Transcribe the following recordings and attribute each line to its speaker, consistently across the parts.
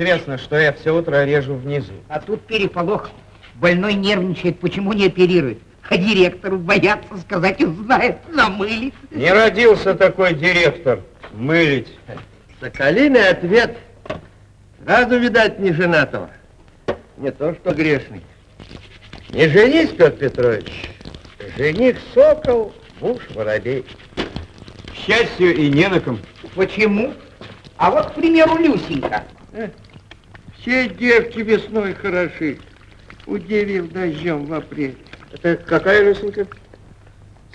Speaker 1: известно, что я все утро режу внизу.
Speaker 2: А тут переполох. Больной нервничает, почему не оперирует? А директору боятся сказать, он знает, намылит.
Speaker 1: Не родился такой директор. Мылить.
Speaker 3: Соколиный ответ. Сразу, видать, не женатого. Не то, что грешный.
Speaker 1: Не женись, Петр Петрович. Жених сокол, муж воробей. К счастью, и не на ком.
Speaker 2: Почему? А вот, к примеру, Люсенька.
Speaker 3: Все девки весной хороши. Удивил дождем в апреле.
Speaker 1: Это какая Люсенька?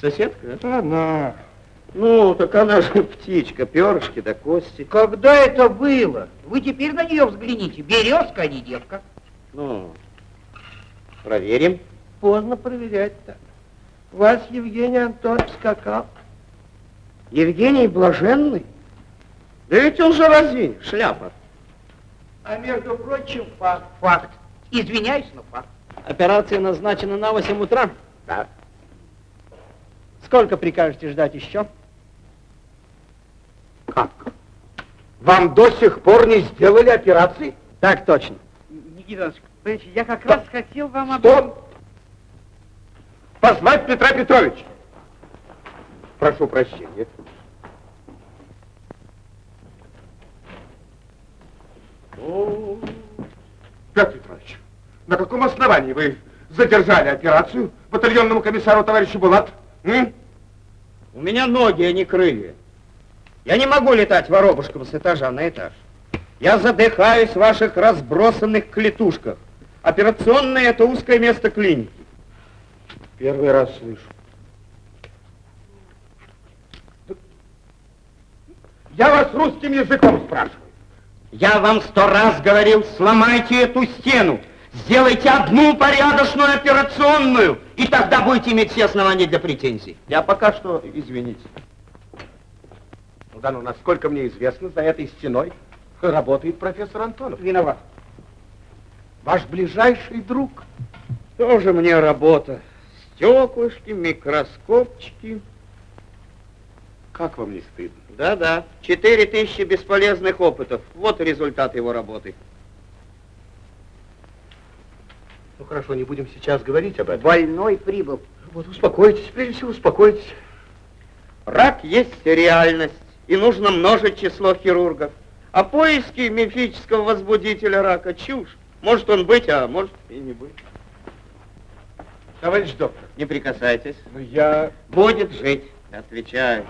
Speaker 1: Соседка? а?
Speaker 3: Она.
Speaker 1: Ну, так она же птичка, перышки да кости.
Speaker 2: Когда это было? Вы теперь на нее взгляните. Березка, а не девка.
Speaker 1: Ну, проверим.
Speaker 3: Поздно проверять-то. Вас Евгений Антонович скакал.
Speaker 1: Евгений Блаженный? Да ведь он же разин, шляпа.
Speaker 3: А между прочим, факт.
Speaker 2: Факт. Извиняюсь, но факт.
Speaker 4: Операция назначена на 8 утра.
Speaker 1: Да.
Speaker 4: Сколько прикажете ждать еще?
Speaker 1: Как? Вам до сих пор не сделали операции?
Speaker 4: Так точно.
Speaker 5: Никита Иванович, понимаете, я как раз хотел вам об...
Speaker 1: Стоп! Позвать Петра Петровича. Прошу прощения. О, Петр Петрович, на каком основании вы задержали операцию батальонному комиссару товарищу Булат? М?
Speaker 4: У меня ноги, а не крылья. Я не могу летать воробушком с этажа на этаж. Я задыхаюсь в ваших разбросанных клетушках. Операционное – это узкое место клиники.
Speaker 1: Первый раз слышу. Я вас русским языком спрашиваю.
Speaker 4: Я вам сто раз говорил, сломайте эту стену. Сделайте одну порядочную операционную, и тогда будете иметь все основания для претензий.
Speaker 1: Я пока что, извините. Ну да, ну, насколько мне известно, за этой стеной работает профессор Антонов.
Speaker 2: Виноват.
Speaker 1: Ваш ближайший друг.
Speaker 4: Тоже мне работа. Стеклышки, микроскопчики.
Speaker 1: Как вам не стыдно?
Speaker 4: Да-да, четыре тысячи бесполезных опытов. Вот результат его работы.
Speaker 1: Ну хорошо, не будем сейчас говорить об этом.
Speaker 2: Больной прибыл.
Speaker 1: Вот успокойтесь, прежде всего успокойтесь.
Speaker 4: Рак есть реальность, и нужно множить число хирургов. А поиски мифического возбудителя рака – чушь. Может он быть, а может и не быть.
Speaker 1: Товарищ доктор,
Speaker 4: Не прикасайтесь.
Speaker 1: ну я...
Speaker 4: Будет жить, отвечаю.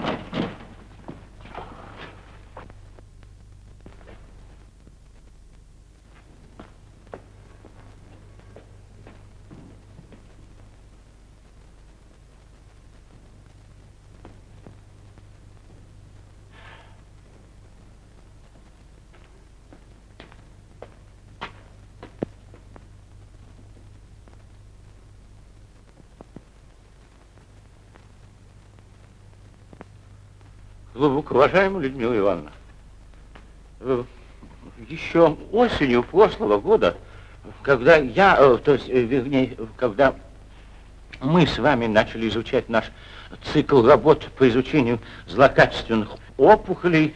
Speaker 6: Глубоко уважаемая Людмила Ивановна, э, еще осенью прошлого года, когда я, э, то есть, э, вернее, когда мы с вами начали изучать наш цикл работ по изучению злокачественных опухолей,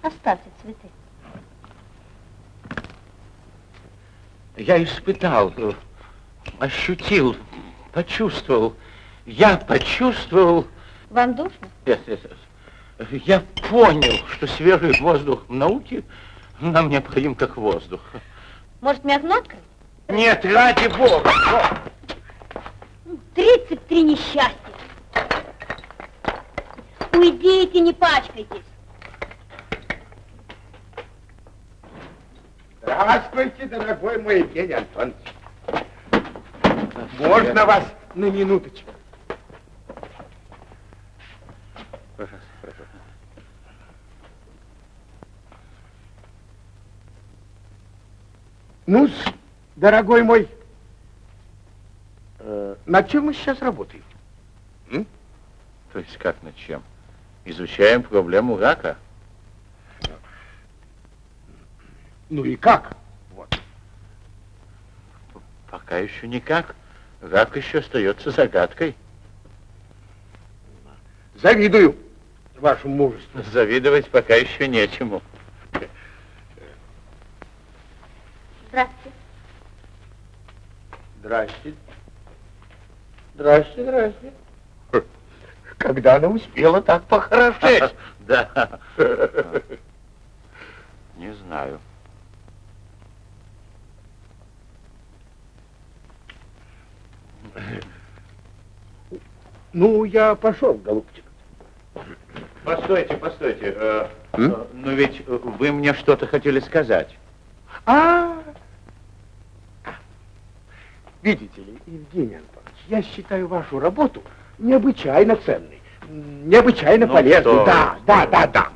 Speaker 7: Оставьте цветы.
Speaker 6: я испытал, ощутил, почувствовал, я почувствовал,
Speaker 7: Вам душно?
Speaker 6: Нет, нет, нет. Я понял, что свежий воздух в науке нам необходим как воздух.
Speaker 7: Может, мне мягнотка?
Speaker 6: Нет, ради бога!
Speaker 7: 33 несчастья. Уйдите, не пачкайтесь.
Speaker 1: Здравствуйте, дорогой мой Евгений Антонович. Можно вас на минуточку? Ну дорогой мой, э, над чем мы сейчас работаем?
Speaker 6: То есть как над чем? Изучаем проблему рака.
Speaker 1: Ну и как? Вот.
Speaker 6: Пока еще никак. Рак еще остается загадкой.
Speaker 1: Завидую вашему мужеству.
Speaker 6: Завидовать пока еще нечему.
Speaker 7: Здравствуйте.
Speaker 1: Здрасте. Здрасте, здрасте. Когда она успела так похорошеть?
Speaker 6: Да. Не знаю.
Speaker 1: Ну, я пошел, голубчик.
Speaker 6: Постойте, постойте. э, э, Но ведь вы мне что-то хотели сказать.
Speaker 1: А, видите ли, Евгений Антонович, я считаю вашу работу необычайно ценной, необычайно
Speaker 6: Ну
Speaker 1: полезной.
Speaker 6: что
Speaker 1: Да, да, да, да.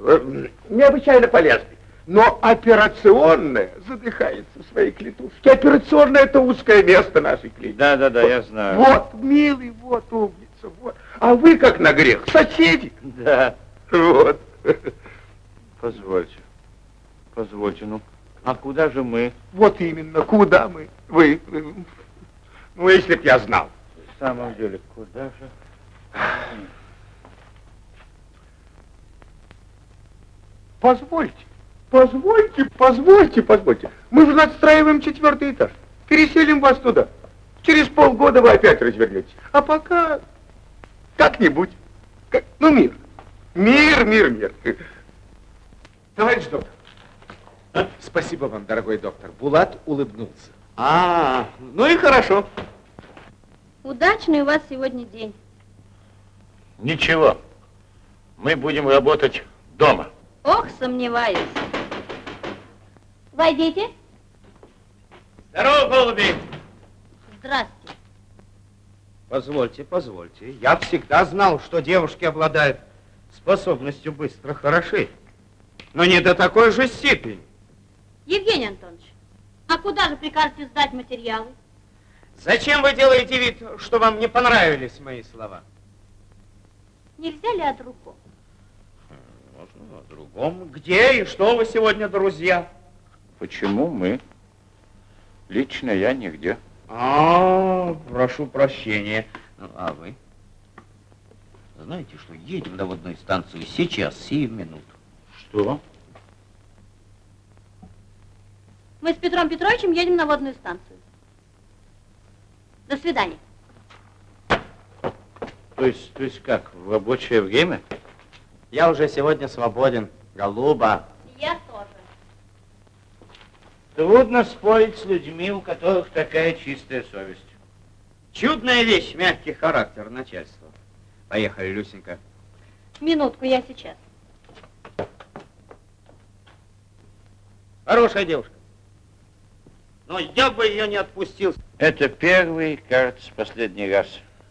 Speaker 1: Э, Необычайно полезной. Но операционная задыхается в своей клетушке. Операционная это узкое место нашей клиники.
Speaker 6: Да, да, да, я знаю.
Speaker 1: Вот, милый, вот, умница, вот. А вы как на грех, соседи.
Speaker 6: Да.
Speaker 1: Вот.
Speaker 6: Позвольте. Позвольте, ну, а куда же мы?
Speaker 1: Вот именно, куда мы? Вы, вы- ну, если б я знал.
Speaker 6: В самом деле, куда же?
Speaker 1: Позвольте, позвольте, позвольте, позвольте. Мы же надстраиваем четвертый этаж. Переселим вас туда. Через полгода вы опять развернетесь. А пока как-нибудь. Как- ну, мир. Мир, мир, мир. Товарищ доктор.
Speaker 8: Спасибо вам, дорогой доктор. Булат улыбнулся.
Speaker 4: А, ну и хорошо.
Speaker 7: Удачный у вас сегодня день.
Speaker 6: Ничего. Мы будем работать дома.
Speaker 7: Ох, сомневаюсь. Войдите.
Speaker 4: Здорово, голуби.
Speaker 7: Здравствуйте.
Speaker 4: Позвольте, позвольте. Я всегда знал, что девушки обладают способностью быстро хорошеть. Но не до такой же степени.
Speaker 7: Евгений Антонович, а куда же прикажете сдать материалы?
Speaker 4: Зачем вы делаете вид, что вам не понравились мои слова?
Speaker 7: Нельзя ли о другом?
Speaker 4: Можно о другом. Где и что вы сегодня, друзья?
Speaker 6: Почему мы? Лично я нигде.
Speaker 4: А, прошу прощения. Ну, а вы? Знаете что, едем на водную станцию сейчас, сию минуту.
Speaker 6: Что?
Speaker 7: Мы с Петром Петровичем едем на водную станцию. До свидания.
Speaker 6: То есть, то есть как, в рабочее время?
Speaker 4: Я уже сегодня свободен, голуба.
Speaker 7: Я тоже.
Speaker 6: Трудно спорить с людьми, у которых такая чистая совесть.
Speaker 4: Чудная вещь, мягкий характер начальства. Поехали, Люсенька.
Speaker 7: Минутку, я сейчас.
Speaker 4: Хорошая девушка. Но я бы ее не отпустил.
Speaker 6: Это первый, кажется, последний раз.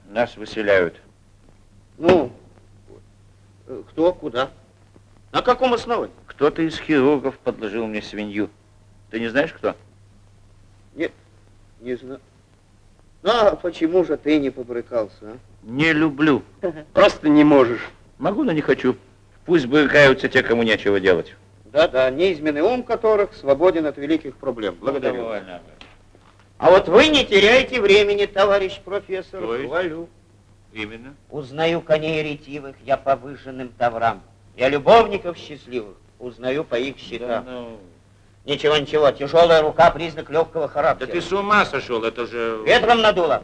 Speaker 6: Нас выселяют.
Speaker 4: Ну, кто, куда? На каком основании?
Speaker 6: Кто-то из хирургов подложил мне свинью. Ты не знаешь, кто?
Speaker 4: Нет, не знаю. Ну, а почему же ты не побрыкался, а?
Speaker 6: Не люблю.
Speaker 4: Просто не можешь.
Speaker 6: Могу, но не хочу. Пусть брыкаются те, кому нечего делать.
Speaker 4: Да-да, неизменный ум которых свободен от великих проблем. Благодарю.
Speaker 6: Довольно.
Speaker 4: А вот вы не теряете времени, товарищ профессор.
Speaker 6: То есть?
Speaker 4: Хвалю.
Speaker 6: Именно.
Speaker 4: Узнаю коней ретивых я по выжженным таврам. Я любовников счастливых узнаю по их
Speaker 6: Да,
Speaker 4: щитам.
Speaker 6: ну,
Speaker 4: Ничего, ничего, тяжелая рука признак легкого
Speaker 6: да
Speaker 4: характера.
Speaker 6: ты с ума сошел, это же...
Speaker 4: Ветром надуло.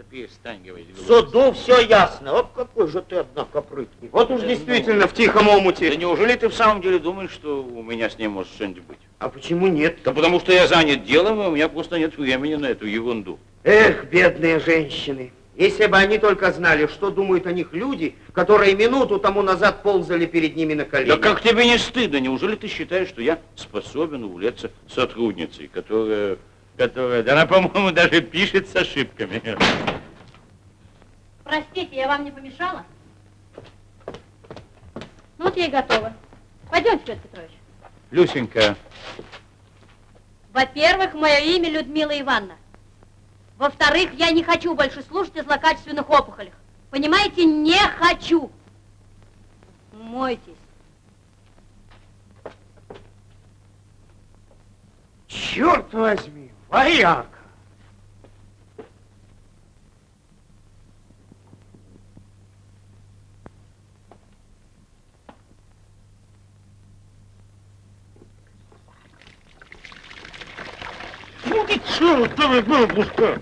Speaker 6: Да перестань говорить.
Speaker 4: В суду все ясно. Вот какой же ты, однако, прыткий. Вот уж
Speaker 6: Да
Speaker 4: действительно в тихом омуте.
Speaker 6: Да неужели ты в самом деле думаешь, что у меня с ним может что-нибудь быть?
Speaker 4: А почему нет?
Speaker 6: Да потому что я занят делом, и у меня просто нет времени на эту ерунду.
Speaker 4: Эх, бедные женщины. Если бы они только знали, что думают о них люди, которые минуту тому назад ползали перед ними на колени.
Speaker 6: Да как тебе не стыдно? Неужели ты считаешь, что я способен увлечься сотрудницей, которая, которая, да она, по-моему, даже пишет с ошибками.
Speaker 7: Простите, я вам не помешала? Ну вот я и готова. Пойдемте, Петр Петрович.
Speaker 6: Люсенька,
Speaker 7: Во-первых, мое имя Людмила Ивановна. Во-вторых, я не хочу больше слушать о злокачественных опухолях. Понимаете, не хочу. Мойтесь.
Speaker 1: Черт возьми, вояка!
Speaker 6: ну ты чертова бабушка!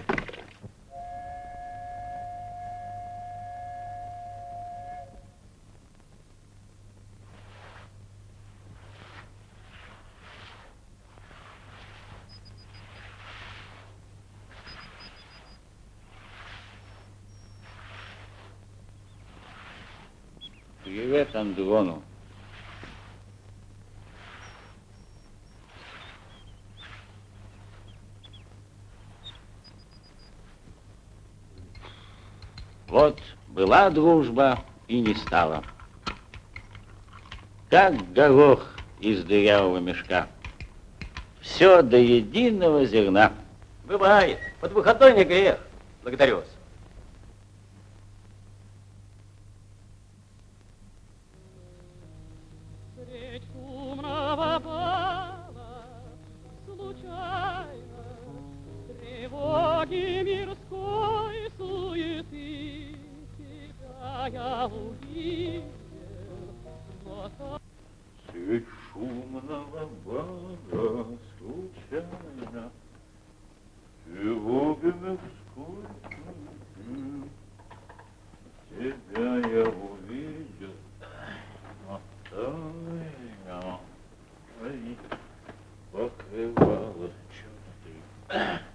Speaker 6: Андрону. Вот была дружба и не стала. Как горох из дырявого мешка. Все до единого зерна.
Speaker 9: Бывает. Под выходной не грех. Благодарю вас.
Speaker 10: Ahem.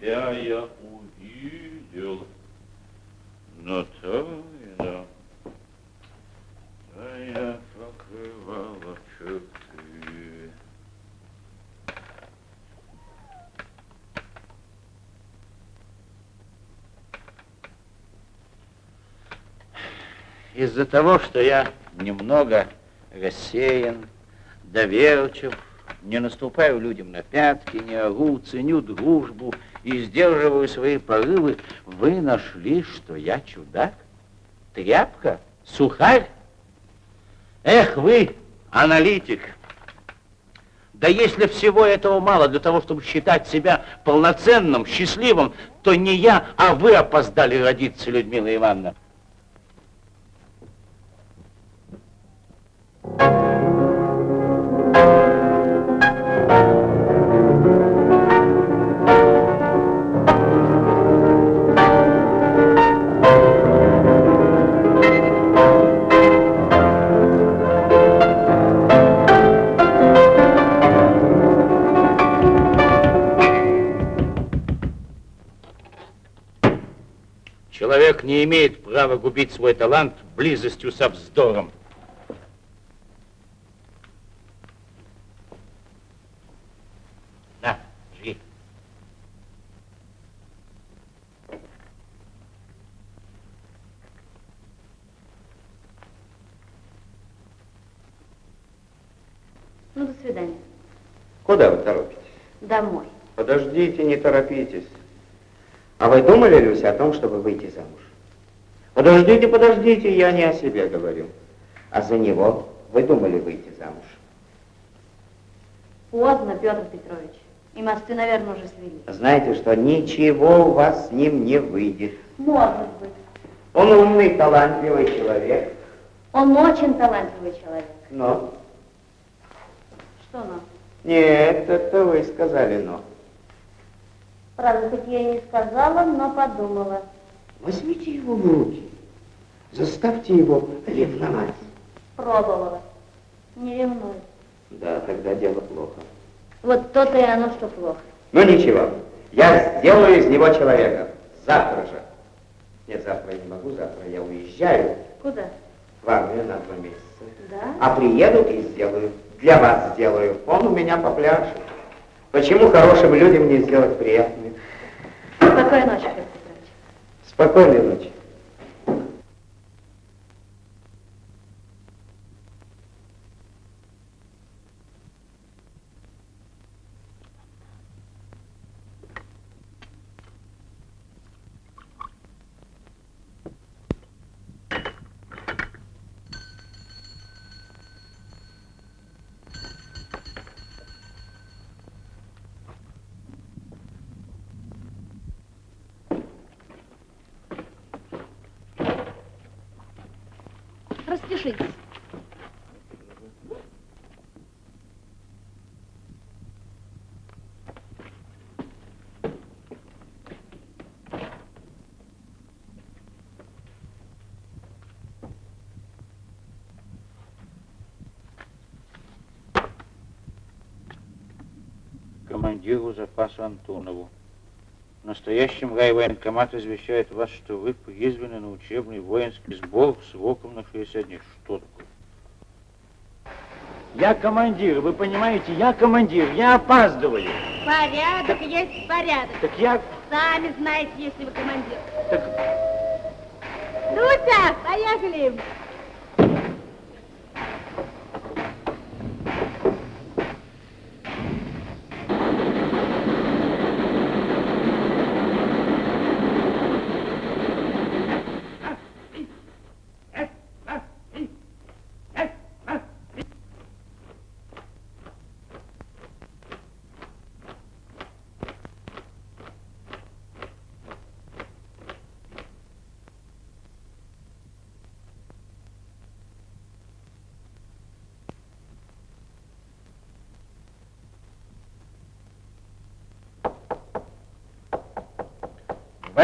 Speaker 10: Тебя я увидел, но
Speaker 6: тайна Твоя покрывала черты. Из-за того, что я немного рассеян, доверчив, не наступаю людям на пятки, не ору, ценю дружбу и сдерживаю свои порывы, вы нашли, что я чудак? Тряпка? Сухарь? Эх вы, аналитик! Да если всего этого мало для того, чтобы считать себя полноценным, счастливым, то не я, а вы опоздали родиться, Людмила Ивановна. имеет права губить свой талант близостью со вздором. На, жги. Ну, до свидания.
Speaker 4: Куда вы торопитесь?
Speaker 7: Домой.
Speaker 4: Подождите, не торопитесь. А вы думали, Люся, о том, чтобы выйти замуж? Подождите, подождите, я не о себе говорю. А за него вы думали выйти замуж?
Speaker 7: Поздно, Петр Петрович. И мосты, наверное, уже свели.
Speaker 4: Знаете что, ничего у вас с ним не выйдет.
Speaker 7: Может быть.
Speaker 4: Он умный, талантливый человек,
Speaker 7: Он очень талантливый человек.
Speaker 4: но...
Speaker 7: Что нам?
Speaker 4: Нет, это вы сказали но.
Speaker 7: Правда, хоть я и не сказала, но подумала.
Speaker 4: Возьмите его в руки. Заставьте его ревновать.
Speaker 7: Пробовала. Не ревную.
Speaker 4: Да, тогда дело плохо.
Speaker 7: Вот то-то и оно, что плохо.
Speaker 4: Ну ничего, я сделаю из него человека. Завтра же. Нет, завтра я не могу, завтра я уезжаю
Speaker 7: Куда?
Speaker 4: в армию на два месяца.
Speaker 7: Да?
Speaker 4: А приеду и сделаю. Для вас сделаю. Он у меня попляшет. Почему хорошим людям не сделать приятное?
Speaker 7: Спокойной ночи.
Speaker 4: Спокойной ночи.
Speaker 7: Распишитесь.
Speaker 6: командиру запаса Антонову. Настоящим райвоенкомат извещает вас, что вы призваны на учебный воинский сбор сроком на 60 дней. Что такое?
Speaker 9: Я командир, вы понимаете, я командир, я опаздываю.
Speaker 7: Порядок есть порядок.
Speaker 9: Так я...
Speaker 7: Сами знаете, если вы командир.
Speaker 9: Так...
Speaker 7: Дуся, поехали.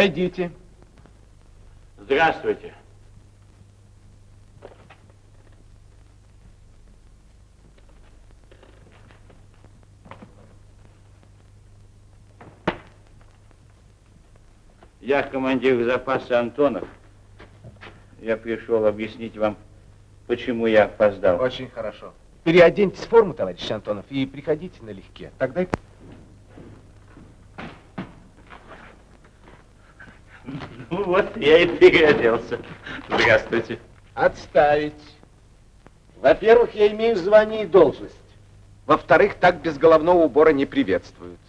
Speaker 8: Войдите.
Speaker 6: Здравствуйте. Я командир запаса Антонов. Я пришел объяснить вам, почему я опоздал.
Speaker 8: Очень хорошо. Переоденьтесь в форму, товарищ Антонов, и приходите налегке. Тогда и
Speaker 6: Ну вот, я и переоделся. Здравствуйте.
Speaker 8: Отставить. Во-первых, я имею звание и должность. Во-вторых, так без головного убора не приветствуют.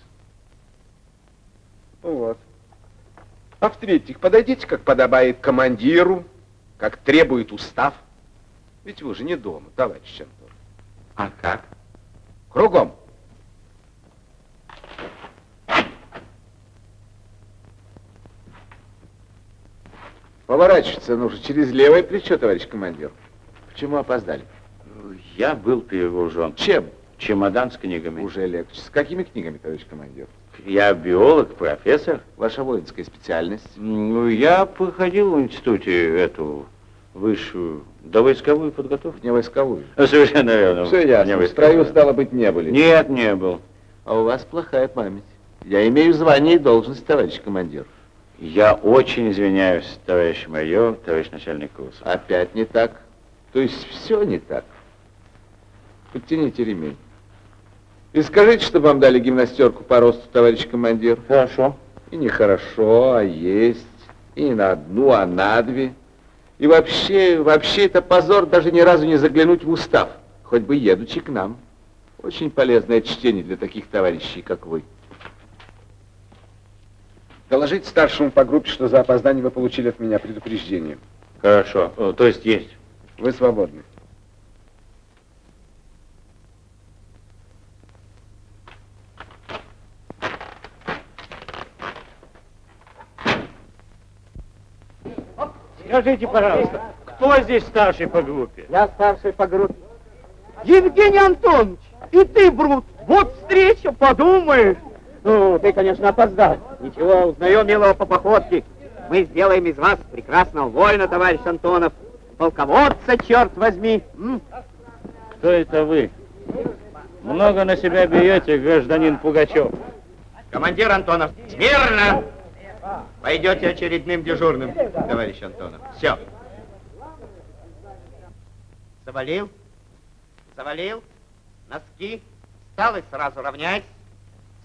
Speaker 8: Ну Вот. А в-третьих, подойдите, как подобает командиру, как требует устав. Ведь вы же не дома, товарищ Антон.
Speaker 6: А как?
Speaker 8: Кругом. Поворачиваться нужно через левое плечо, товарищ командир. Почему опоздали?
Speaker 6: Я был перегружен.
Speaker 8: Чем?
Speaker 6: Чемодан с книгами.
Speaker 8: Уже легче. С какими книгами, товарищ командир?
Speaker 6: Я биолог, профессор.
Speaker 8: Ваша воинская специальность?
Speaker 6: Ну, я проходил в институте эту высшую довойсковую подготовку.
Speaker 8: Не войсковую.
Speaker 6: Совершенно верно.
Speaker 8: Все ясно. В строю, стало быть, не были.
Speaker 6: Нет, не был.
Speaker 8: А у вас плохая память. Я имею звание и должность, товарищ командир.
Speaker 6: Я очень извиняюсь, товарищ майор, товарищ начальник курса.
Speaker 8: Опять не так. То есть все не так. Подтяните ремень. И скажите, чтобы вам дали гимнастерку по росту, товарищ командир.
Speaker 6: Хорошо.
Speaker 8: И не хорошо, а есть. И не на одну, а на две. И вообще, вообще это позор даже ни разу не заглянуть в устав. Хоть бы едучи к нам.
Speaker 11: Очень полезное чтение для таких товарищей, как вы.
Speaker 8: Доложите старшему по группе, что за опоздание вы получили от меня предупреждение.
Speaker 6: Хорошо, то есть есть.
Speaker 8: Вы свободны.
Speaker 12: Скажите, пожалуйста, кто здесь старший по группе?
Speaker 13: Я старший по группе. Евгений Антонович, и ты, Брут, вот встреча, подумаешь. Ну, ты, конечно, опоздал. Ничего, узнаем милого по походке. Мы сделаем из вас прекрасного воина, товарищ Антонов. Полководца, черт возьми. М?
Speaker 6: Кто это вы? Много на себя берете, гражданин Пугачев.
Speaker 4: Командир Антонов, смирно! Пойдете очередным дежурным, товарищ Антонов. Все. Завалил? Завалил? Носки? Встал и сразу равняйся.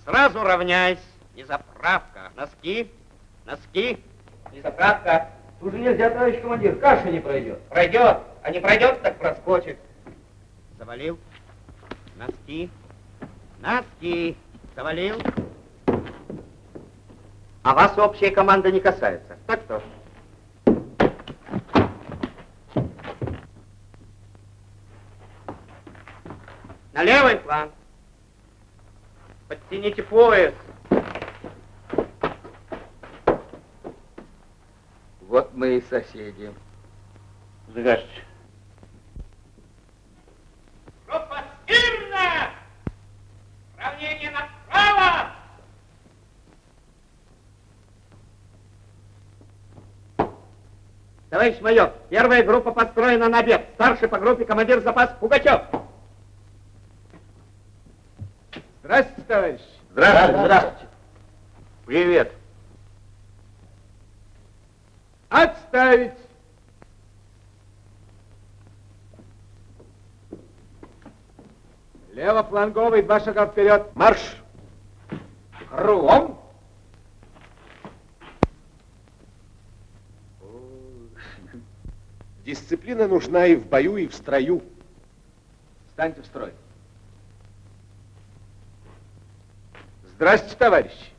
Speaker 4: Сразу равняйся. Не заправка. Носки? Носки? Не заправка.
Speaker 13: Уже нельзя, товарищ командир, каша не пройдет.
Speaker 4: Пройдет. А не пройдет, так проскочит. Завалил. Носки. Носки. Завалил. А вас общая команда не касается. Так что? На левый план. Подтяните пояс.
Speaker 14: Вот мы и соседи.
Speaker 6: Здравствуйте.
Speaker 4: Группа смирно! Равнение направо! Товарищ майор, первая группа построена на обед. Старший по группе командир запас Пугачев.
Speaker 8: Здравствуйте, товарищ.
Speaker 6: Здравствуйте. Здравствуйте. Привет.
Speaker 8: Отставить. Левофланговый, два шага вперед. Марш. Кругом.
Speaker 15: Дисциплина нужна и в бою, и в строю.
Speaker 8: Встаньте в строй. Здравствуйте, товарищи.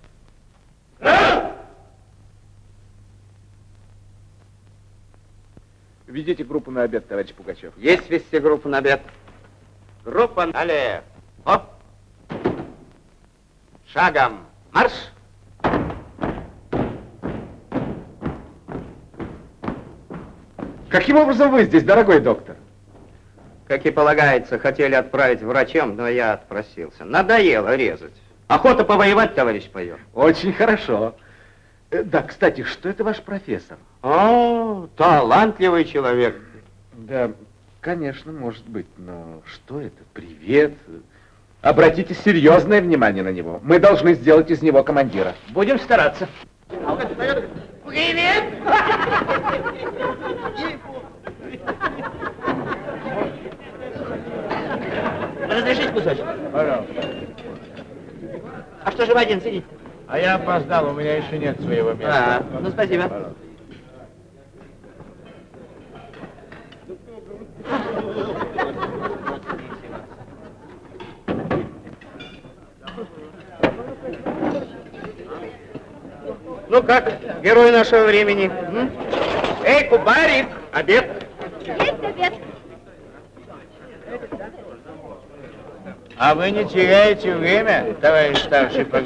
Speaker 8: Ведите группу на обед, товарищ Пугачев.
Speaker 4: Есть вести группу на обед. Группа налево. Оп. Шагом. Марш.
Speaker 8: Каким образом вы здесь, дорогой доктор?
Speaker 4: Как и полагается, хотели отправить врачам, но я отпросился. Надоело резать. Охота повоевать, товарищ майор.
Speaker 8: Очень хорошо. Э, Да, кстати, что это ваш профессор?
Speaker 4: О, талантливый человек.
Speaker 8: Да, конечно, может быть, но что это? Привет. Обратите серьезное внимание на него. Мы должны сделать из него командира.
Speaker 13: Будем стараться.
Speaker 4: Привет!
Speaker 13: Разрешите кусочек?
Speaker 15: Пожалуйста.
Speaker 13: А что же вы один сидите?
Speaker 15: А я опоздал, у меня еще нет своего места.
Speaker 13: А, ну спасибо.
Speaker 15: Пожалуйста.
Speaker 4: Ну как, герой нашего времени? м? Эй, Кубарик, обед.
Speaker 16: Есть обед.
Speaker 6: А вы не теряете время, товарищ старший по?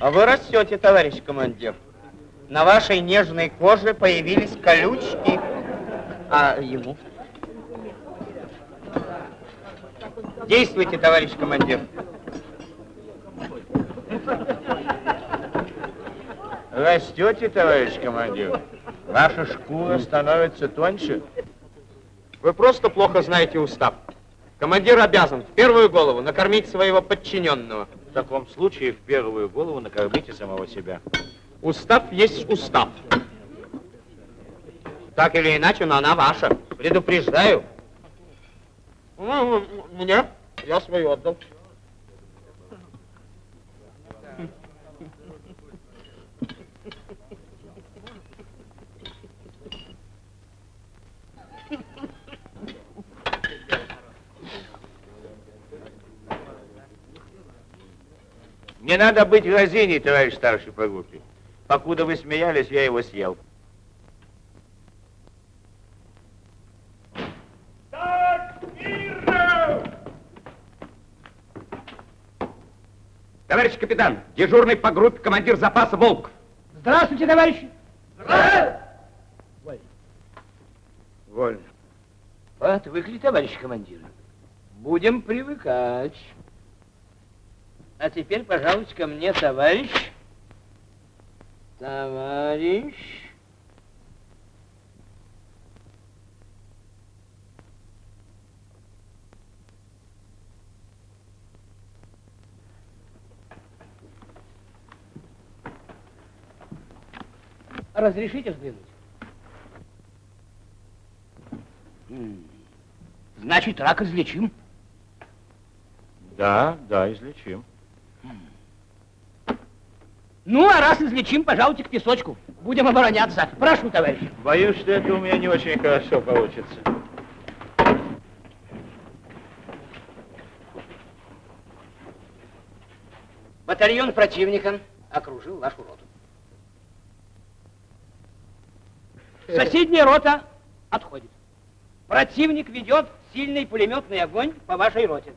Speaker 4: А вы растете, товарищ командир. На вашей нежной коже появились колючки. А ему? Действуйте, товарищ командир.
Speaker 6: Растете, товарищ командир? Ваша шкура становится тоньше?
Speaker 4: Вы просто плохо знаете устав. Командир обязан в первую голову накормить своего подчиненного.
Speaker 6: В таком случае в первую голову накормите самого себя.
Speaker 4: Устав есть устав. Так или иначе, но она ваша. Предупреждаю. Ну, Мне? Я свою отдал.
Speaker 6: Не надо быть разиней, товарищ старший по группе. Покуда вы смеялись, я его съел.
Speaker 4: Товарищ капитан, дежурный по группе командир запаса Волков.
Speaker 2: Здравствуйте, товарищи.
Speaker 6: Вольно.
Speaker 9: Отвыкли, товарищ командир. Будем привыкать. А теперь, пожалуйста, ко мне, товарищ. Товарищ. Разрешите взглянуть? Значит, рак излечим.
Speaker 6: Да, да, излечим.
Speaker 9: Ну, а раз излечим, пожалуйте к песочку. Будем обороняться. Прошу, товарищ.
Speaker 6: Боюсь, что это у меня не очень хорошо получится.
Speaker 9: Батальон противника окружил нашу роту. Соседняя рота отходит. Противник ведет сильный пулеметный огонь по вашей роте.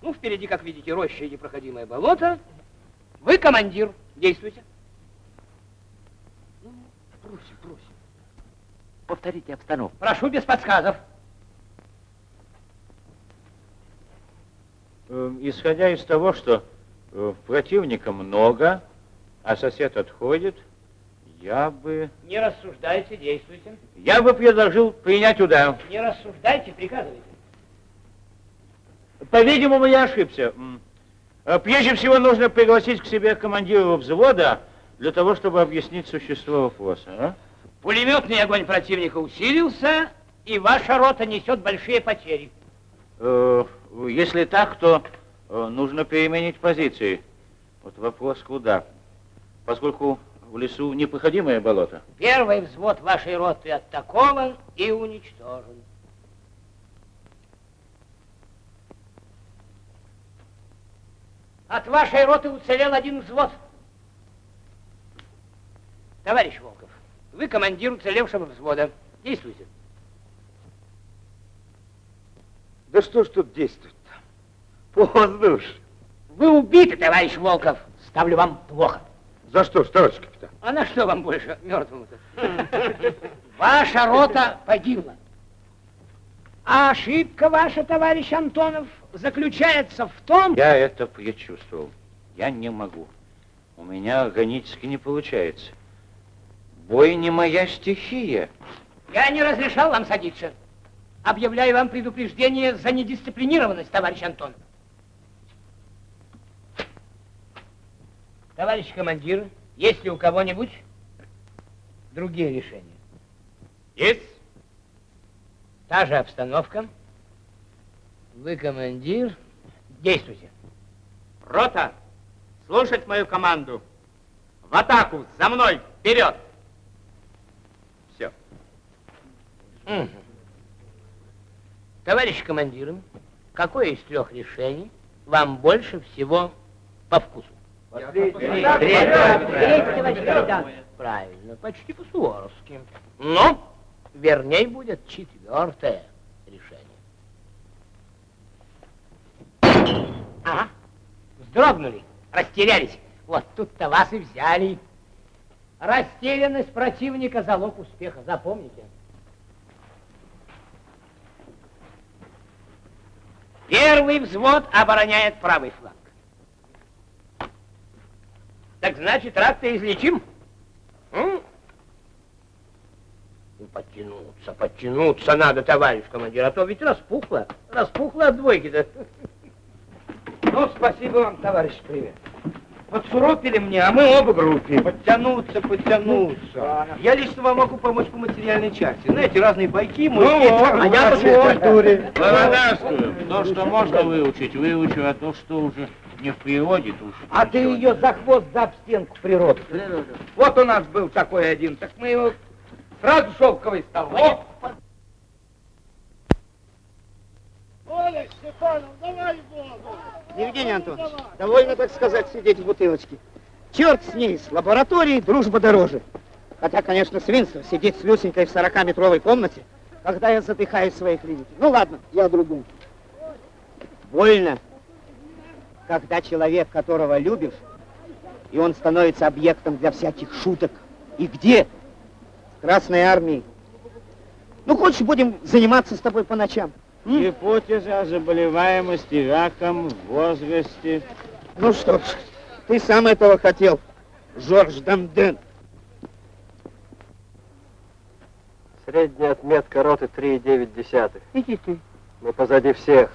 Speaker 9: Ну, впереди, как видите, роща и непроходимое болото. Вы командир. Действуйте.
Speaker 6: Ну, Просим, просим. Повторите обстановку.
Speaker 9: Прошу без подсказов.
Speaker 6: Э, Исходя из того, что э, противника много, а сосед отходит, я бы...
Speaker 9: Не рассуждайте, действуйте.
Speaker 6: Я бы предложил принять удар.
Speaker 9: Не рассуждайте, приказывайте.
Speaker 6: По-видимому, я ошибся. Э, Прежде всего нужно пригласить к себе командира взвода для того, чтобы объяснить существо вопроса. а?
Speaker 9: Пулеметный огонь противника усилился, и ваша рота несет большие потери.
Speaker 6: Э, Если так, то э, нужно переменить позиции. Вот вопрос куда? Поскольку в лесу непроходимое болото.
Speaker 9: Первый взвод вашей роты атакован и уничтожен. От вашей роты уцелел один взвод. Товарищ Волков, вы командир уцелевшего взвода. Действуйте.
Speaker 1: Да что ж тут действует-то? Поздно уж.
Speaker 9: Вы убиты, товарищ Волков. Ставлю вам плохо.
Speaker 1: За что ж, товарищ капитан?
Speaker 9: А на что вам больше, мертвому-то? Ваша рота погибла. А ошибка ваша, товарищ Антонов, заключается в том...
Speaker 6: Я это предчувствовал. Я не могу. У меня органически не получается. Бой не моя стихия.
Speaker 9: Я не разрешал вам садиться. Объявляю вам предупреждение за недисциплинированность, товарищ Антонов. Товарищ командир, есть ли у кого-нибудь другие решения?
Speaker 4: Есть?
Speaker 9: Та же обстановка. Вы командир. Действуйте.
Speaker 4: Рота, слушать мою команду. В атаку, за мной, вперед! Все.
Speaker 9: Мгм. Товарищ командир, какое из трех решений вам больше всего по вкусу? Правильно, почти по-суворовски. Но верней будет четвертое решение. Ага, вздрогнули, растерялись. Вот тут-то вас и взяли. Растерянность противника – залог успеха, запомните. Первый взвод обороняет правый фланг. Так значит, рак-то излечим? М? Ну, подтянуться, подтянуться надо, товарищ командир, а то ведь распухло. Распухло от двойки-то.
Speaker 4: Ну, спасибо вам, товарищ привет. Подсуропили мне, а мы оба группе. Подтянуться, подтянуться. Я лично вам могу помочь по материальной части. Знаете, разные байки,
Speaker 6: Ну,
Speaker 4: мой
Speaker 6: а я по
Speaker 4: физкультуре.
Speaker 6: Благодарствую. То, что можно выучить, выучу, а то, что уже не в природе, то уж
Speaker 4: А ты ее за хвост, за об стенку природы. Вот у нас был такой один, так мы его сразу шелковый стал.
Speaker 10: Оля, Степанов, давай Богу!
Speaker 5: Евгений Антонович, довольно, так сказать, сидеть в бутылочке. Черт с ней, с лабораторией дружба дороже. Хотя, конечно, свинство сидеть с Люсенькой в 40-метровой комнате, когда я задыхаюсь в своей клинике. Ну ладно, я другом. Больно, когда человек, которого любишь, и он становится объектом для всяких шуток. И где? В Красной армии. Ну, хочешь, будем заниматься с тобой по ночам?
Speaker 17: Гипотеза о заболеваемости раком в возрасте.
Speaker 5: Ну что ж, ты сам этого хотел, Жорж Дамден.
Speaker 18: Средняя отметка роты 3,9.
Speaker 5: Иди ты.
Speaker 18: Мы позади всех.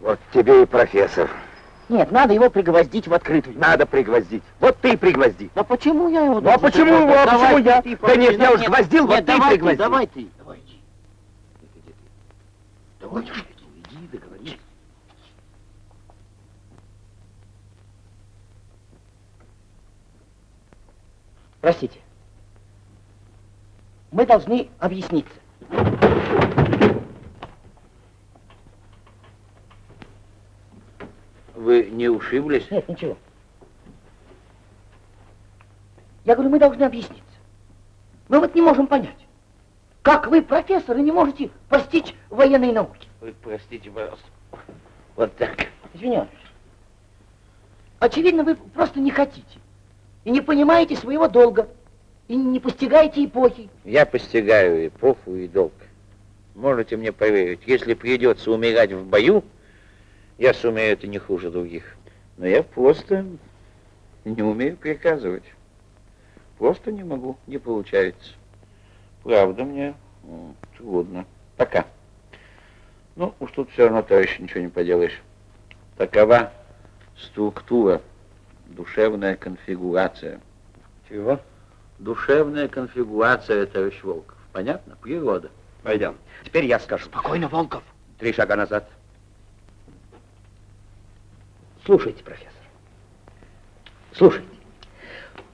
Speaker 1: Вот тебе и профессор.
Speaker 5: Нет, надо его пригвоздить в открытую.
Speaker 1: Надо пригвоздить. Вот ты и пригвозди.
Speaker 5: А почему я его
Speaker 1: Ну а почему его, а почему я?
Speaker 5: ты,
Speaker 1: Да нет, я уж
Speaker 5: нет,
Speaker 1: гвоздил,
Speaker 5: нет,
Speaker 1: вот ты пригвозди.
Speaker 5: давай ты.
Speaker 1: Давай, иди, договорись.
Speaker 5: Простите. Мы должны объясниться.
Speaker 6: Вы не ушиблись?
Speaker 5: Нет, ничего. Я говорю, мы должны объясниться. Мы вот не можем понять, как вы, профессоры, не можете постичь военные науки.
Speaker 6: Вы простите, пожалуйста. Вот так.
Speaker 5: Извиняюсь. Очевидно, вы просто не хотите. И не понимаете своего долга. И не постигаете эпохи.
Speaker 6: Я постигаю эпоху и долг. Можете мне поверить, если придется умирать в бою, я сумею это не хуже других. Но я просто не умею приказывать. Просто не могу, не получается. Правда мне трудно. Пока. Ну, уж тут все равно, товарищ, ничего не поделаешь. Такова структура, душевная конфигурация.
Speaker 3: Чего?
Speaker 6: Душевная конфигурация, товарищ Волков. Понятно? Природа.
Speaker 3: Пойдем. Теперь я скажу.
Speaker 5: Спокойно, Волков.
Speaker 3: Три шага назад.
Speaker 5: Слушайте, профессор. Слушайте.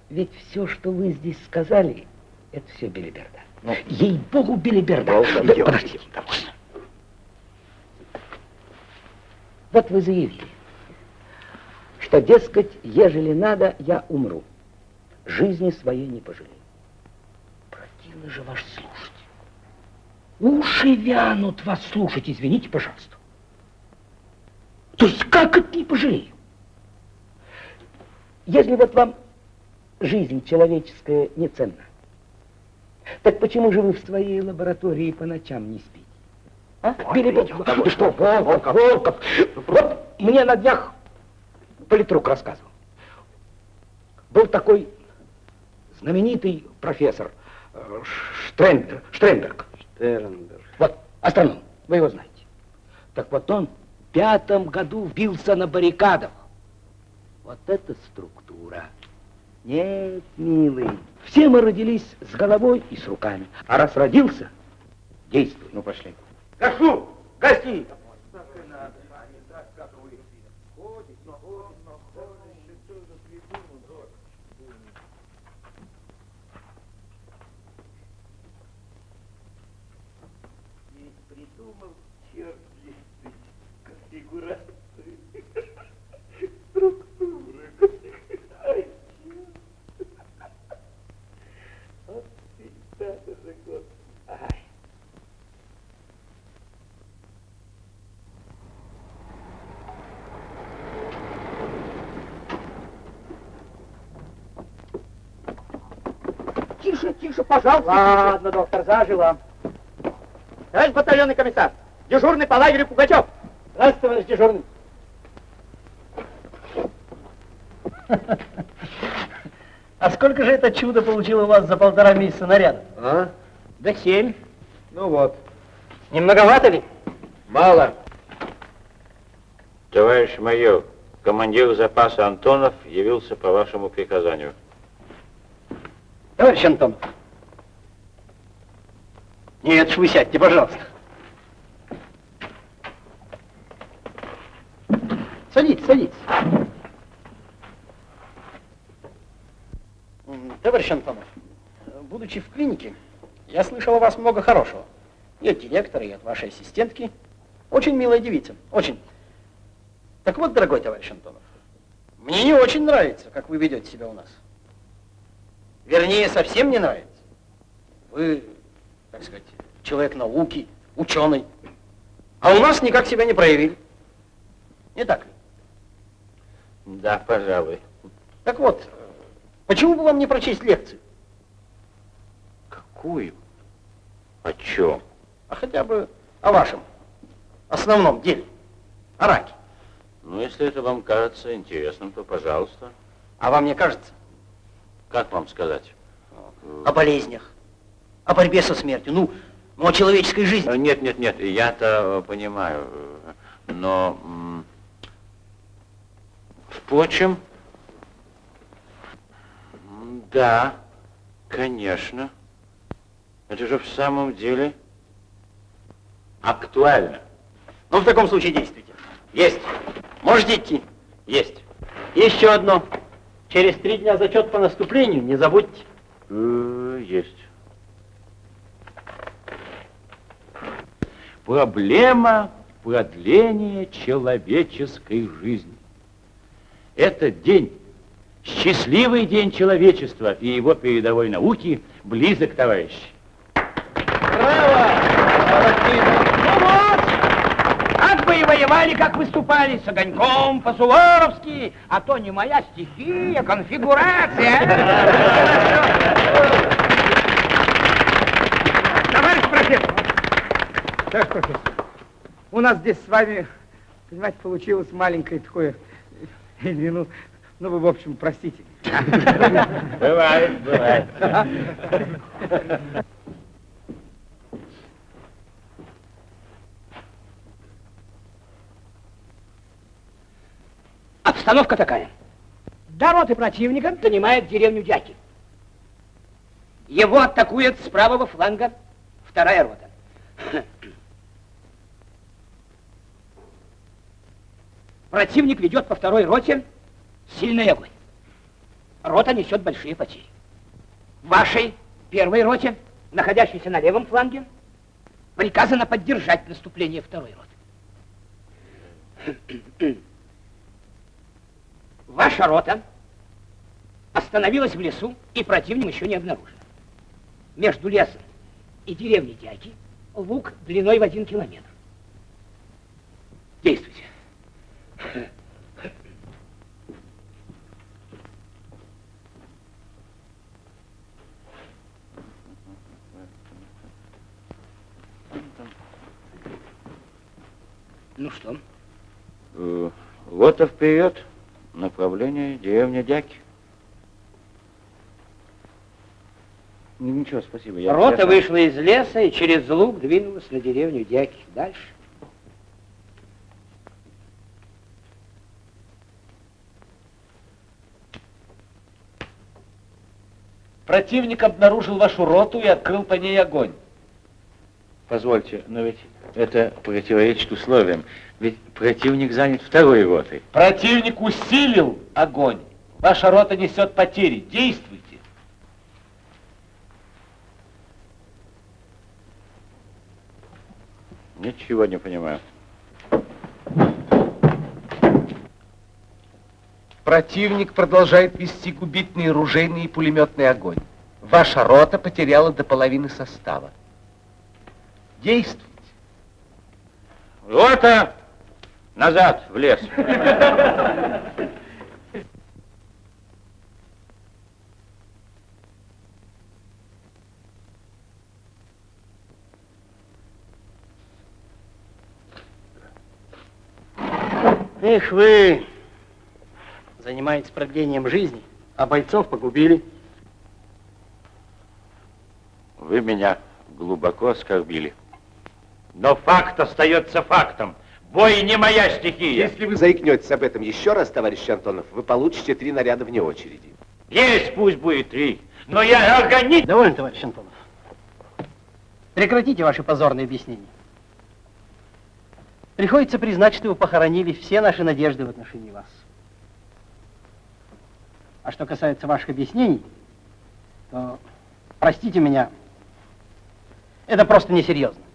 Speaker 5: Ведь все, что вы здесь сказали, это все белиберда. Ей-богу, белиберда.
Speaker 3: Волков,
Speaker 5: Да, подождите, довольно. Вот вы заявили, что, дескать, ежели надо, я умру. Жизни своей не пожалею. Противно же ваш слушать. Уши вянут вас слушать, извините, пожалуйста. То есть как это не пожалею? Если вот вам жизнь человеческая не ценна, так почему же вы в своей лаборатории по ночам не спите? А? Били бы- Ты что, Волков, Волков? Вот мне на днях политрук рассказывал. Был такой знаменитый профессор э, Штрендер, Штренберг.
Speaker 3: Штернберг.
Speaker 5: Вот, астроном, вы его знаете. Так вот он в пятом году вбился на баррикадах. Вот это структура. Нет, милый, все мы родились с головой и с руками. А раз родился, действуй.
Speaker 3: Ну, пошли.
Speaker 5: Гашу! Гаси! Тише, тише, пожалуйста. Ладно, доктор, зажила. Товарищ батальонный комиссар, дежурный по лагерю Пугачев. Здравствуйте, товарищ дежурный.
Speaker 9: А сколько же это чудо получило у вас за полтора месяца наряда?
Speaker 3: А?
Speaker 9: Да семь.
Speaker 3: Ну вот.
Speaker 9: Не многовато ли?
Speaker 3: Мало.
Speaker 6: Товарищ майор, командир запаса Антонов явился по вашему приказанию.
Speaker 9: Товарищ Антонов. Нет, ж вы сядьте, пожалуйста. Садитесь, садитесь. Товарищ Антонов, будучи в клинике, я слышал о вас много хорошего. И от директора, и от вашей ассистентки. Очень милая девица, очень.
Speaker 19: Так вот, дорогой товарищ Антонов, мне не очень нравится, как вы ведете себя у нас. Вернее, совсем не нравится. Вы, так сказать, человек науки, ученый. А у нас никак себя не проявили. Не так ли?
Speaker 6: Да, пожалуй.
Speaker 19: Так вот, почему бы вам не прочесть лекцию?
Speaker 6: Какую? О чем?
Speaker 19: А хотя бы о вашем основном деле. О раке.
Speaker 6: Ну, если это вам кажется интересным, то пожалуйста.
Speaker 19: А вам не кажется?
Speaker 6: Как вам сказать?
Speaker 19: О болезнях, о борьбе со смертью, ну, ну о человеческой жизни.
Speaker 6: Э, Нет, нет, нет, я-то э, понимаю, но... Впрочем, да, конечно, это же в самом деле актуально.
Speaker 19: Ну, в таком случае действуйте. Есть. Можете идти.
Speaker 6: Есть.
Speaker 19: Еще одно. Через три дня зачет по наступлению, не забудьте.
Speaker 6: Э, Есть. Проблема продления человеческой жизни. Этот день, счастливый день человечества и его передовой науки близок, товарищи.
Speaker 19: Ну вот, как бы и воевали, как выступали, с огоньком, по-суворовски, а то не моя стихия, конфигурация.
Speaker 9: Товарищ профессор! Товарищ профессор, у нас здесь с вами, понимаете, получилось маленькое такое, ну, ну вы, в общем, простите.
Speaker 6: Бывает, бывает.
Speaker 19: Обстановка такая. До противника занимает деревню Дяки. Его атакует с правого фланга вторая рота. Противник ведет по второй роте сильный огонь. Рота несет большие потери. Вашей первой роте, находящейся на левом фланге, приказано поддержать наступление второй роты. Ваша рота остановилась в лесу, и противник еще не обнаружен. Между лесом и деревней Дяки луг длиной в один километр. Действуйте. Ну что?
Speaker 6: Э, Лота вперед, направление деревня Дяки. Ну, Ничего, спасибо. я-
Speaker 19: Рота
Speaker 6: я
Speaker 19: вышла из леса и через луг двинулась на деревню Дяки. Дальше.
Speaker 8: Противник обнаружил вашу роту и открыл по ней огонь.
Speaker 6: Позвольте, но ведь это противоречит условиям. Ведь противник занят второй ротой.
Speaker 8: Противник усилил огонь. Ваша рота несет потери. Действуйте.
Speaker 6: Ничего не понимаю.
Speaker 8: Противник продолжает вести губительный ружейный и пулеметный огонь. Ваша рота потеряла до половины состава. Действуйте.
Speaker 6: Рота! Назад, в лес.
Speaker 19: Эх вы, занимаетесь продлением жизни, а бойцов погубили.
Speaker 6: Вы меня глубоко оскорбили. Но факт остается фактом. Бой не моя стихия.
Speaker 8: Если вы заикнетесь об этом еще раз, товарищ Антонов, вы получите три наряда вне очереди.
Speaker 6: Есть, пусть будет три. Но я организм...
Speaker 19: Довольно, товарищ Антонов. Прекратите ваши позорные объяснения. Приходится признать, что вы похоронили все наши надежды в отношении вас. А что касается ваших объяснений, то, простите меня, это просто несерьезно.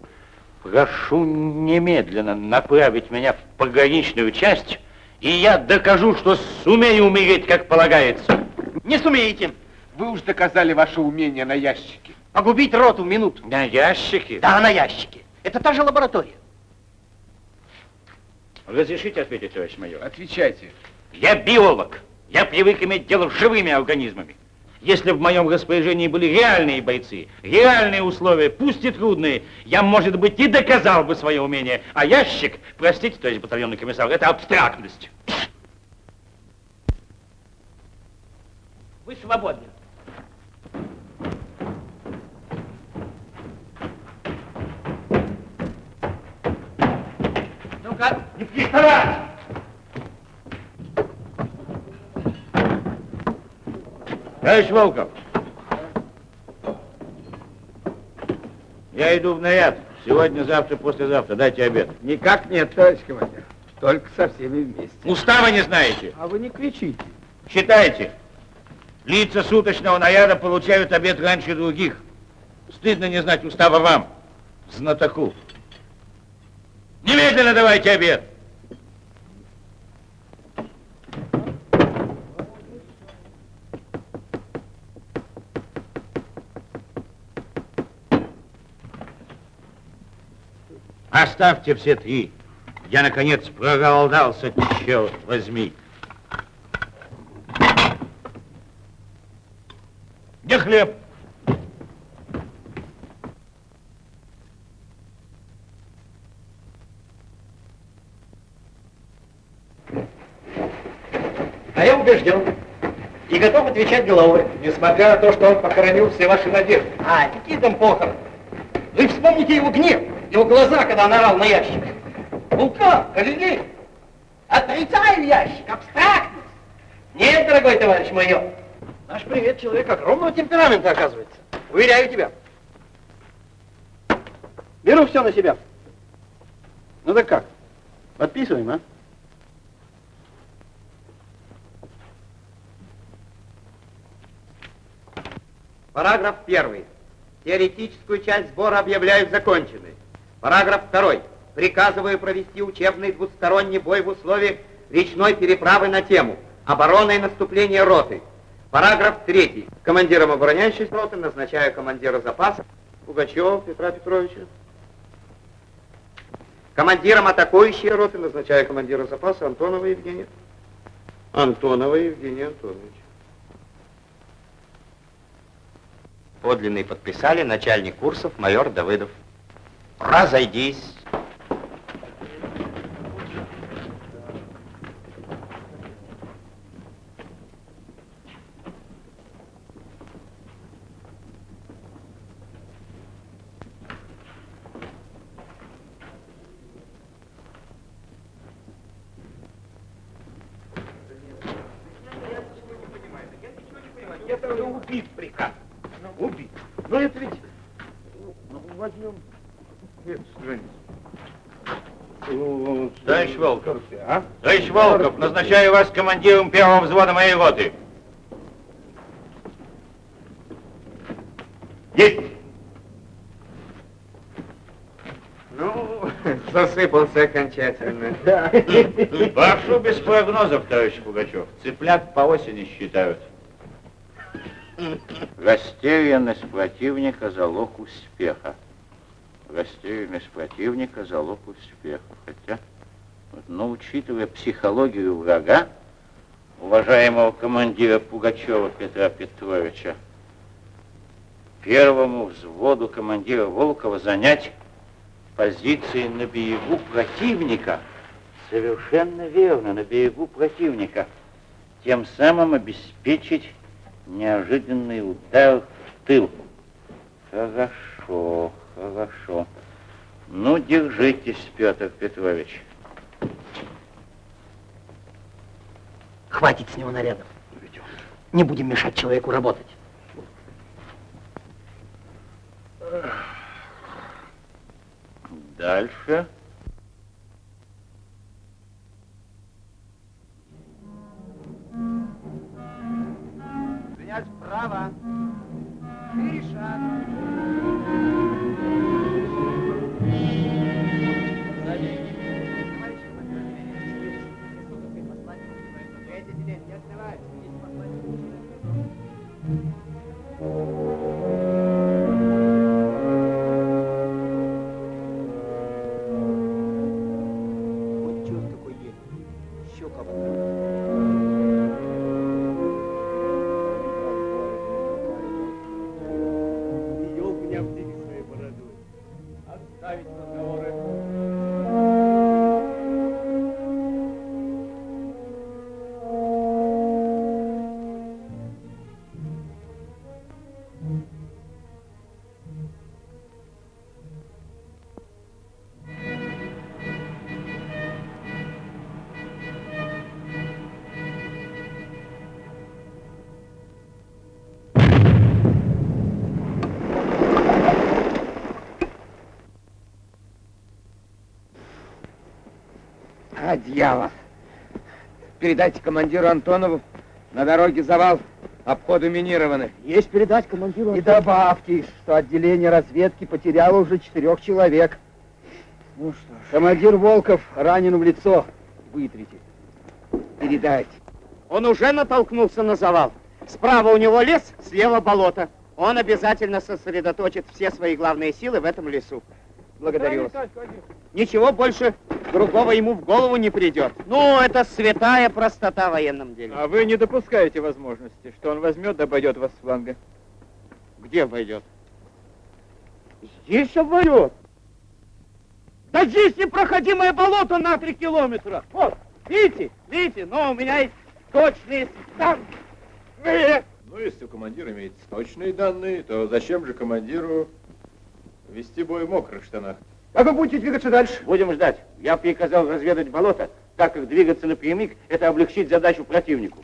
Speaker 6: Прошу немедленно направить меня в пограничную часть И я докажу, что сумею умереть, как полагается.
Speaker 20: Не сумеете. Вы уж доказали ваше умение на ящике.
Speaker 9: Погубить роту в минуту.
Speaker 6: На ящике?
Speaker 9: Да, на ящике. Это та же лаборатория.
Speaker 6: Разрешите ответить, товарищ майор?
Speaker 20: Отвечайте.
Speaker 6: Я биолог. Я привык иметь дело с живыми организмами. Если в моем распоряжении были реальные бойцы, реальные условия, пусть и трудные, я, может быть, и доказал бы свое умение. А ящик, простите, товарищ батальонный комиссар, это абстрактность.
Speaker 9: Вы свободны. Ну-ка,
Speaker 6: не приставать! Товарищ Волков, я иду в наряд. Сегодня, завтра, послезавтра. Дайте обед.
Speaker 2: Никак нет, товарищ командир. Только со всеми вместе.
Speaker 6: Устава не знаете?
Speaker 2: А вы не кричите.
Speaker 6: Считайте. Лица суточного наряда получают обед раньше других. Стыдно не знать устава вам, знатоку. Немедленно давайте обед. Оставьте все три. Я, наконец, проголодался, черт возьми. Где хлеб?
Speaker 9: А я убежден. И готов отвечать головой.
Speaker 20: Несмотря на то, что он похоронил все ваши надежды.
Speaker 9: А, какие там похороны? Вы вспомните его гнев, его глаза, когда он орал на ящик. Вулкан, Галилей, отрицаю ящик, абстрактность. Нет, дорогой товарищ майор, наш привет человек огромного темперамента, оказывается. Уверяю тебя. Беру все на себя. Ну так как? Подписываем, а?
Speaker 4: Параграф 1. Теоретическую часть сбора объявляют законченной. Параграф 2. Приказываю провести учебный двусторонний бой в условиях речной переправы на тему «Оборона и наступление роты». Параграф 3. Командиром обороняющейся роты назначаю командира запаса Пугачева Петра Петровича. Командиром атакующей роты назначаю командира запаса Антонова Евгения. Антонова Евгения Антоновича. Подлинный подписали начальник курсов майор Давыдов. Разойдись.
Speaker 6: Это уже убит приказ. Убит. Но это ведь... Ну, возьмем эту страницу. Товарищ Волков,
Speaker 8: а?
Speaker 6: товарищ Волков, назначаю вас командиром первого взвода моей роты. Есть!
Speaker 4: Ну, засыпался окончательно.
Speaker 6: Прошу без прогнозов, товарищ Пугачев. Цыплят по осени считают. Растерянность противника – залог успеха. Растерянность противника – залог успеха. Хотя, но учитывая психологию врага, уважаемого командира Пугачева Петра Петровича, первому взводу командира Волкова занять позиции на берегу противника. Совершенно верно, на берегу противника. Тем самым обеспечить неожиданный удар в тыл. Хорошо, хорошо. Ну, держитесь, Петр Петрович.
Speaker 9: Хватит с него нарядов. Не будем мешать человеку работать.
Speaker 6: Дальше.
Speaker 2: Принять право.
Speaker 1: Дьявол. Передайте командиру Антонову, на дороге завал, обходы минированы.
Speaker 4: Есть передать командиру.
Speaker 1: И добавьте, что отделение разведки потеряло уже четырех человек.
Speaker 4: Ну что ж.
Speaker 1: Командир Волков ранен в лицо. Вытрите. Передайте.
Speaker 4: Он уже натолкнулся на завал. Справа у него лес, слева болото. Он обязательно сосредоточит все свои главные силы в этом лесу.
Speaker 1: Благодарю вас.
Speaker 4: Ничего больше другого ему в голову не придет. Ну, это святая простота в военном деле.
Speaker 21: А вы не допускаете возможности, что он возьмет да обойдет вас с фланга?
Speaker 4: Где обойдет? Здесь обойдет. Да здесь непроходимое болото на три километра. Вот, видите, видите, но у меня есть точные данные.
Speaker 22: Ну, если у командира имеется точные данные, то зачем же командиру вести бой в мокрых штанах?
Speaker 1: Как вы будете двигаться дальше?
Speaker 9: Будем ждать. Я приказал разведать болото, так как двигаться напрямик – это облегчить задачу противнику.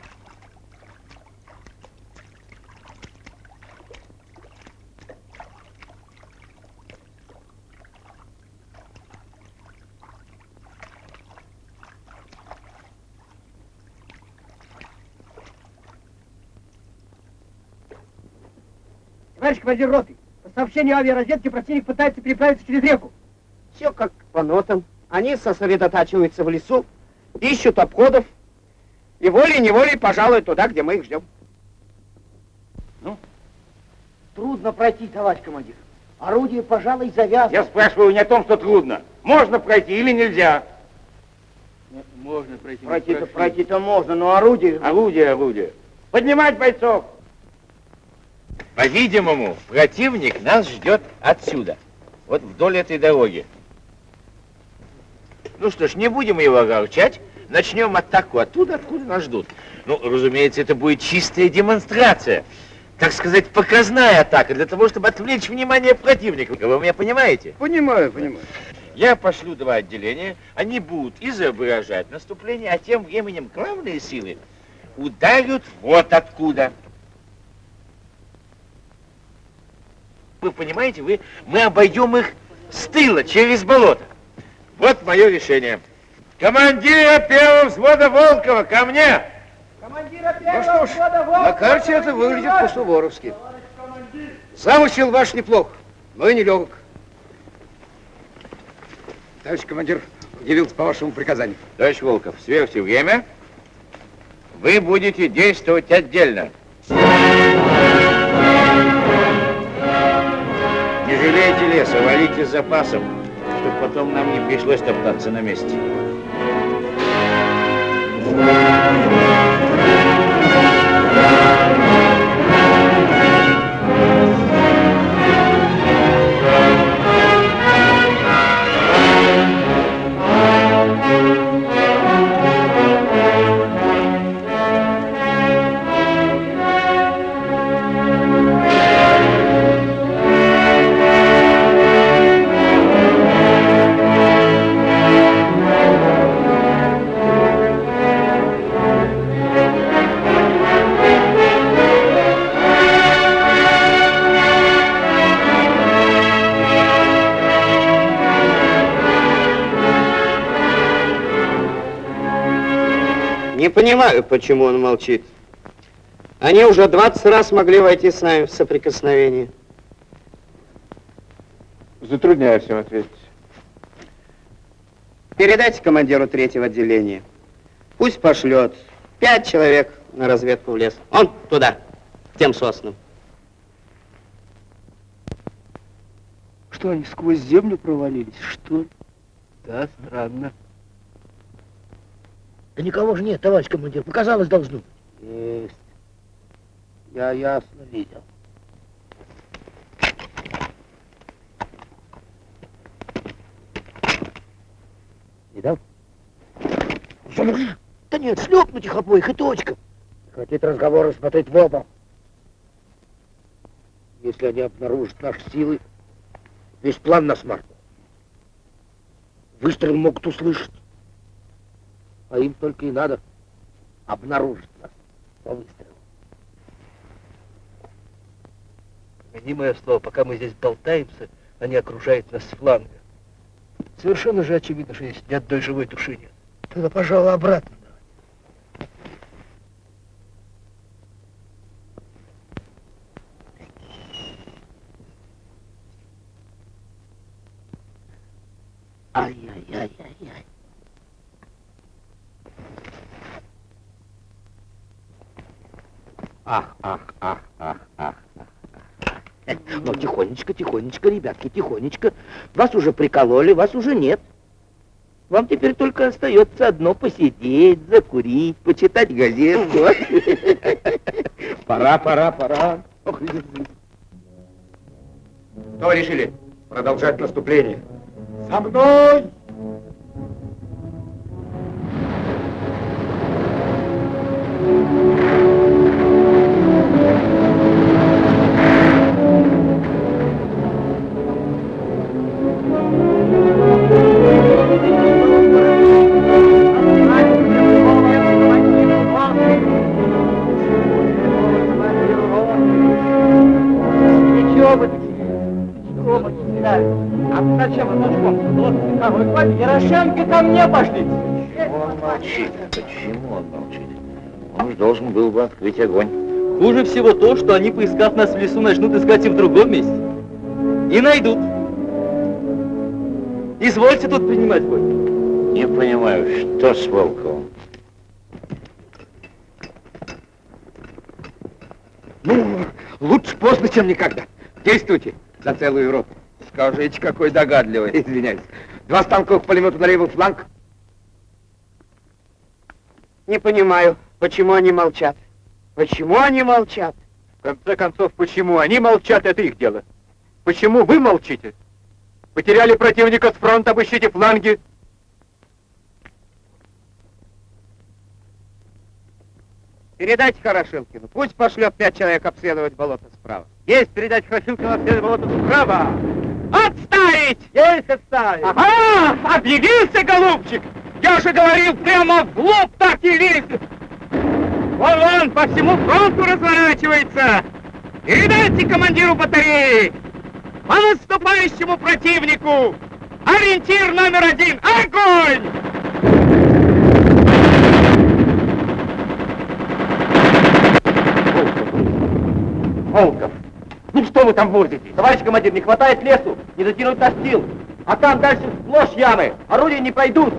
Speaker 1: Товарищ командир роты, по сообщению авиаразведки противник пытается переправиться через реку.
Speaker 4: Все как по нотам. Они сосредотачиваются в лесу, ищут обходов и волей-неволей пожалуй туда, где мы их ждем.
Speaker 1: Трудно пройти, товарищ командир. Орудие, пожалуй, завязано.
Speaker 9: Я спрашиваю не о том, что трудно. Можно пройти или нельзя?
Speaker 21: Можно пройти.
Speaker 4: Пройти-то пройти-то можно, но орудие...
Speaker 9: Орудие, орудие. Поднимать бойцов!
Speaker 6: По-видимому, противник нас ждет отсюда, вот вдоль этой дороги. Ну что ж, не будем его огорчать, начнем атаку оттуда, откуда нас ждут. Ну, разумеется, это будет чистая демонстрация, так сказать, показная атака, для того, чтобы отвлечь внимание противника. Вы меня понимаете?
Speaker 1: Понимаю, понимаю.
Speaker 6: Я пошлю два отделения, они будут изображать наступление, а тем временем главные силы ударят вот откуда. Вы понимаете, вы, мы обойдем их с тыла, через болото. Вот мое решение. Командира первого взвода Волкова, ко мне!
Speaker 1: Командира
Speaker 4: Ну что ж, на карте это выглядит по-суворовски. Замысел ваш неплох, но и нелегок.
Speaker 1: Товарищ командир явился по вашему приказанию.
Speaker 6: Товарищ Волков, сверьте время. Вы будете действовать отдельно. Жалейте леса, валите запасом, чтобы потом нам не пришлось топтаться на месте.
Speaker 4: Не понимаю, почему он молчит. Они уже 20 раз могли войти с нами в соприкосновение.
Speaker 22: Затрудняюсь им ответить.
Speaker 4: Передайте командиру третьего отделения. Пусть пошлет пять человек на разведку в лес. Он туда, к тем соснам.
Speaker 20: Что, они сквозь землю провалились, что ли? Да, странно.
Speaker 5: Да никого же нет, товарищ командир. Показалось должно быть.
Speaker 4: Есть. Я ясно видел.
Speaker 5: Видал? Да нет, шлепнуть их обоих и точка.
Speaker 1: Хотите разговоры смотреть в оба. Если они обнаружат наши силы, весь план на смарку. Выстрел могут услышать. А им только и надо обнаружить нас по выстрелу.
Speaker 20: Гони мое слово, пока мы здесь болтаемся, они окружают нас с фланга. Совершенно же очевидно, что здесь ни одной живой души нет.
Speaker 5: Тогда, пожалуй, обратно. Ай-яй-яй-яй-яй.
Speaker 23: Ах, ах, ах, ах, ах.
Speaker 5: Ну, тихонечко, ребятки, тихонечко. Вас уже прикололи, вас уже нет. Вам теперь только остается одно посидеть, закурить, почитать газетку.
Speaker 1: Пора, пора, пора. Что вы решили? Продолжать наступление. За мной!
Speaker 23: Открыть огонь.
Speaker 20: Хуже всего то, что они, поискав нас в лесу, начнут искать и в другом месте. И найдут. Извольте тут принимать бой.
Speaker 23: Не понимаю, что с Волковым?
Speaker 1: Ну, лучше поздно, чем никогда. Действуйте за целую роту. Скажите, какой догадливый. Извиняюсь. Два станковых пулемета на левый фланг.
Speaker 4: Не понимаю, почему они молчат. Почему они молчат?
Speaker 24: В конце концов, почему они молчат, это их дело. Почему вы молчите? Потеряли противника с фронта, обыщите фланги.
Speaker 4: Передайте Хорошилкину, пусть пошлет пять человек обследовать болото справа. Есть, передать Хорошилкину обследовать болото справа. Отставить! Есть отставить!
Speaker 24: Ага, объявился, голубчик! Я же говорил, прямо в лоб так и лезет!
Speaker 4: Вон, вон, по всему фронту разворачивается! Передайте командиру батареи! По наступающему противнику! Ориентир номер один! Огонь!
Speaker 24: Волков, ну что вы там возите? Товарищ командир, не хватает лесу, не затянуть настил. А там дальше сплошь ямы, орудия не пройдут.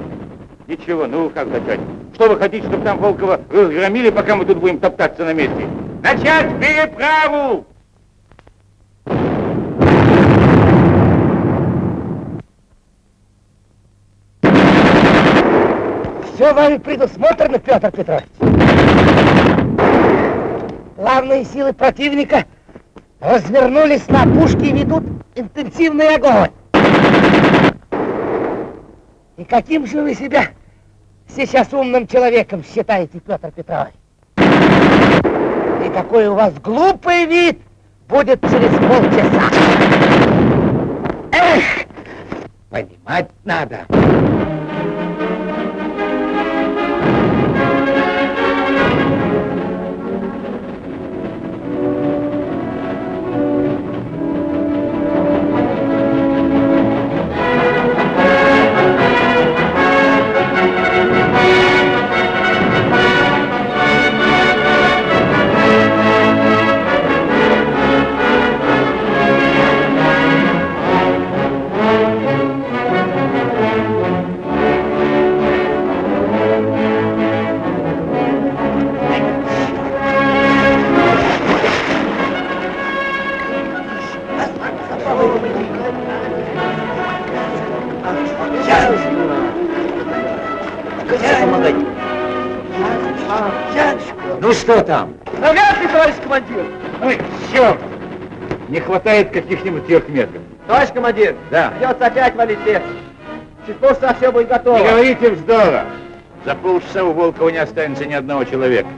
Speaker 6: Ничего, ну как начать? Что вы хотите, чтобы там Волкова разгромили, пока мы тут будем топтаться на месте?
Speaker 24: Начать переправу!
Speaker 5: Все вами предусмотрено, Петр Петрович. Главные силы противника развернулись на опушке и ведут интенсивный огонь. И каким же вы себя сейчас умным человеком считаете, Петр Петрович? И какой у вас глупый вид будет через полчаса. Эх,
Speaker 1: Понимать надо.
Speaker 23: Ну что там?
Speaker 4: Навряд ли, товарищ командир!
Speaker 6: Ой, черт! Не хватает каких-нибудь трех метров.
Speaker 4: Товарищ командир,
Speaker 6: Да.
Speaker 4: придется опять валить лес. Чуть позже все будет готово.
Speaker 6: Не говорите вздора. За полчаса у Волкова не останется ни одного человека.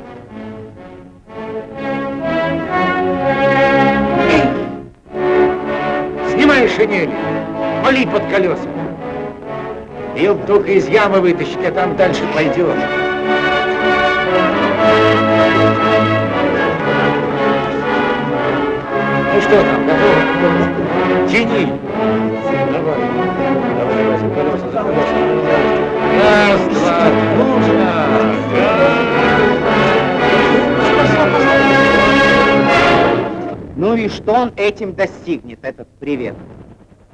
Speaker 1: Снимай шинели, вали под колеса. Ее только из ямы вытащить, а там дальше пойдет. Ну что там, готово? Тяни! Давай. Давай, Вася, колеса, за колеса. Раз, два, нужно!
Speaker 4: Ну и что он этим достигнет, этот привет?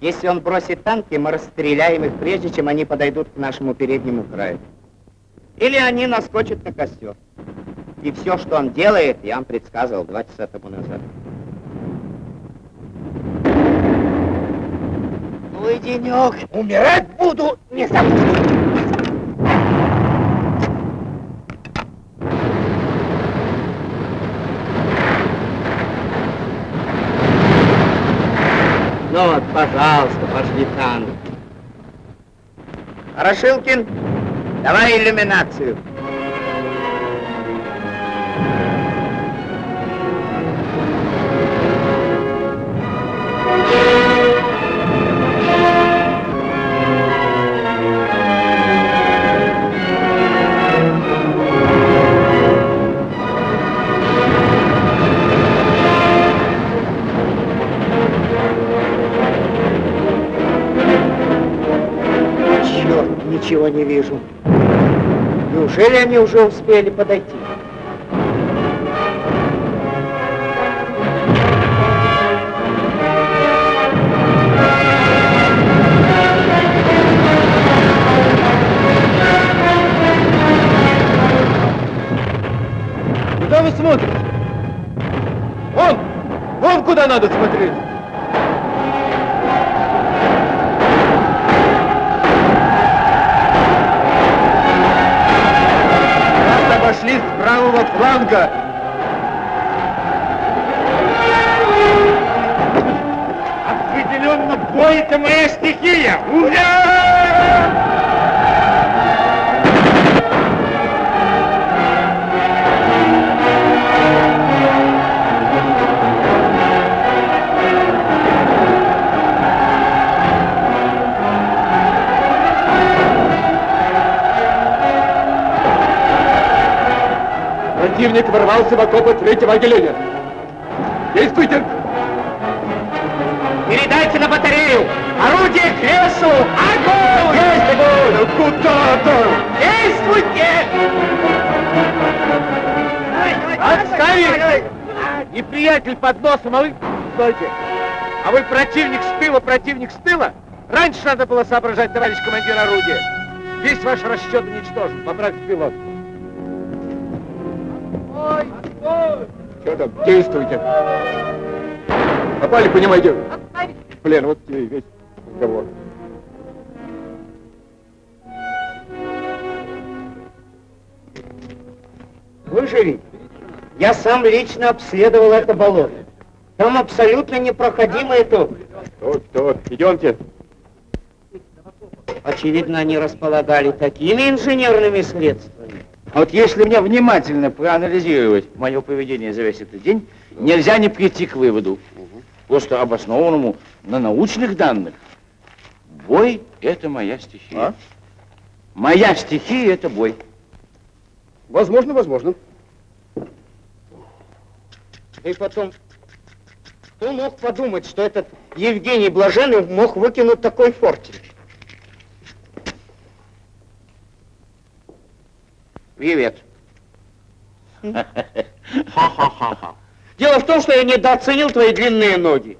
Speaker 4: Если он бросит танки, мы расстреляем их, прежде чем они подойдут к нашему переднему краю. Или они наскочат на костер. И все, что он делает, я вам предсказывал два часа тому назад. Ну и денек. Умирать буду, не забуду. Ну вот, пожалуйста, пошли танки. Хорошилкин, давай иллюминацию. Не вижу. Неужели они уже успели подойти?
Speaker 8: Противник ворвался в окопы третьего отделения. Действуйте!
Speaker 4: Передайте на батарею! Орудие к лесу! Огонь! Есть огонь!
Speaker 8: Куда-то!
Speaker 4: Действуйте!
Speaker 8: Отставить! Неприятель под носом, а вы... Стойте! А вы противник с тыла, противник с тыла? Раньше надо было соображать, товарищ командир орудия. Весь ваш расчет уничтожен. Поправьте пилот. Там? Действуйте. Попали, понимаете? В плен. Вот тебе весь разговор.
Speaker 4: Слышали? Я сам лично обследовал это болото. Там абсолютно непроходимая топь.
Speaker 8: Тут, тут. Идемте.
Speaker 4: Очевидно, они располагали такими инженерными средствами.
Speaker 6: А вот если мне внимательно проанализировать мое поведение за весь этот день, нельзя не прийти к выводу, просто обоснованному на научных данных. Бой — это моя стихия. Моя стихия — это бой.
Speaker 8: Возможно, возможно.
Speaker 4: И потом, кто мог подумать, что этот Евгений Блаженный мог выкинуть такой фортель?
Speaker 6: Привет.
Speaker 4: Ха-ха-ха-ха. Дело в том, что я недооценил твои длинные ноги.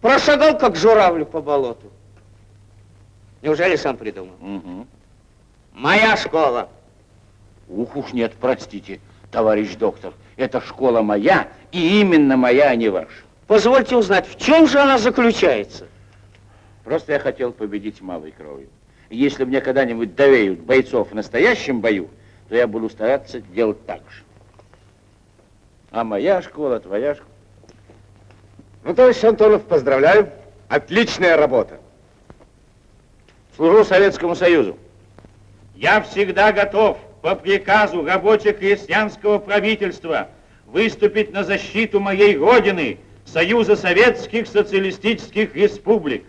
Speaker 4: Прошагал, как журавлю по болоту. Неужели сам придумал?
Speaker 6: Угу.
Speaker 4: Моя школа.
Speaker 6: Ух уж нет, простите, товарищ доктор. Это школа моя, и именно моя, а не ваша.
Speaker 4: Позвольте узнать, в чем же она заключается?
Speaker 6: Просто я хотел победить малой кровью. Если мне когда-нибудь доверят бойцов в настоящем бою, то я буду стараться делать так же. А моя школа, твоя школа.
Speaker 8: Ну, товарищ Антонов, поздравляю. Отличная работа.
Speaker 6: Служу Советскому Союзу.
Speaker 25: Я всегда готов по приказу рабоче-крестьянского правительства выступить на защиту моей Родины, Союза Советских Социалистических Республик.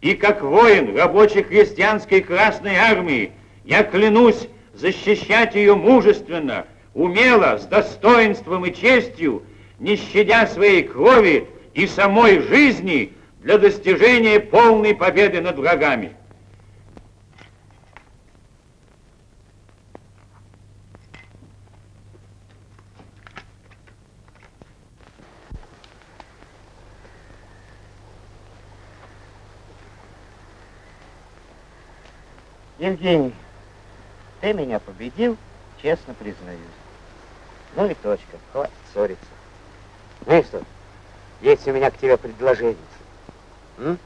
Speaker 25: И как воин рабоче-крестьянской Красной Армии я клянусь защищать ее мужественно, умело, с достоинством и честью, не щадя своей крови и самой жизни для достижения полной победы над врагами.
Speaker 5: Евгений, ты меня победил, честно признаюсь. Ну и точка, хватит ссориться. Ну и что? Есть у меня к тебе предложение. М?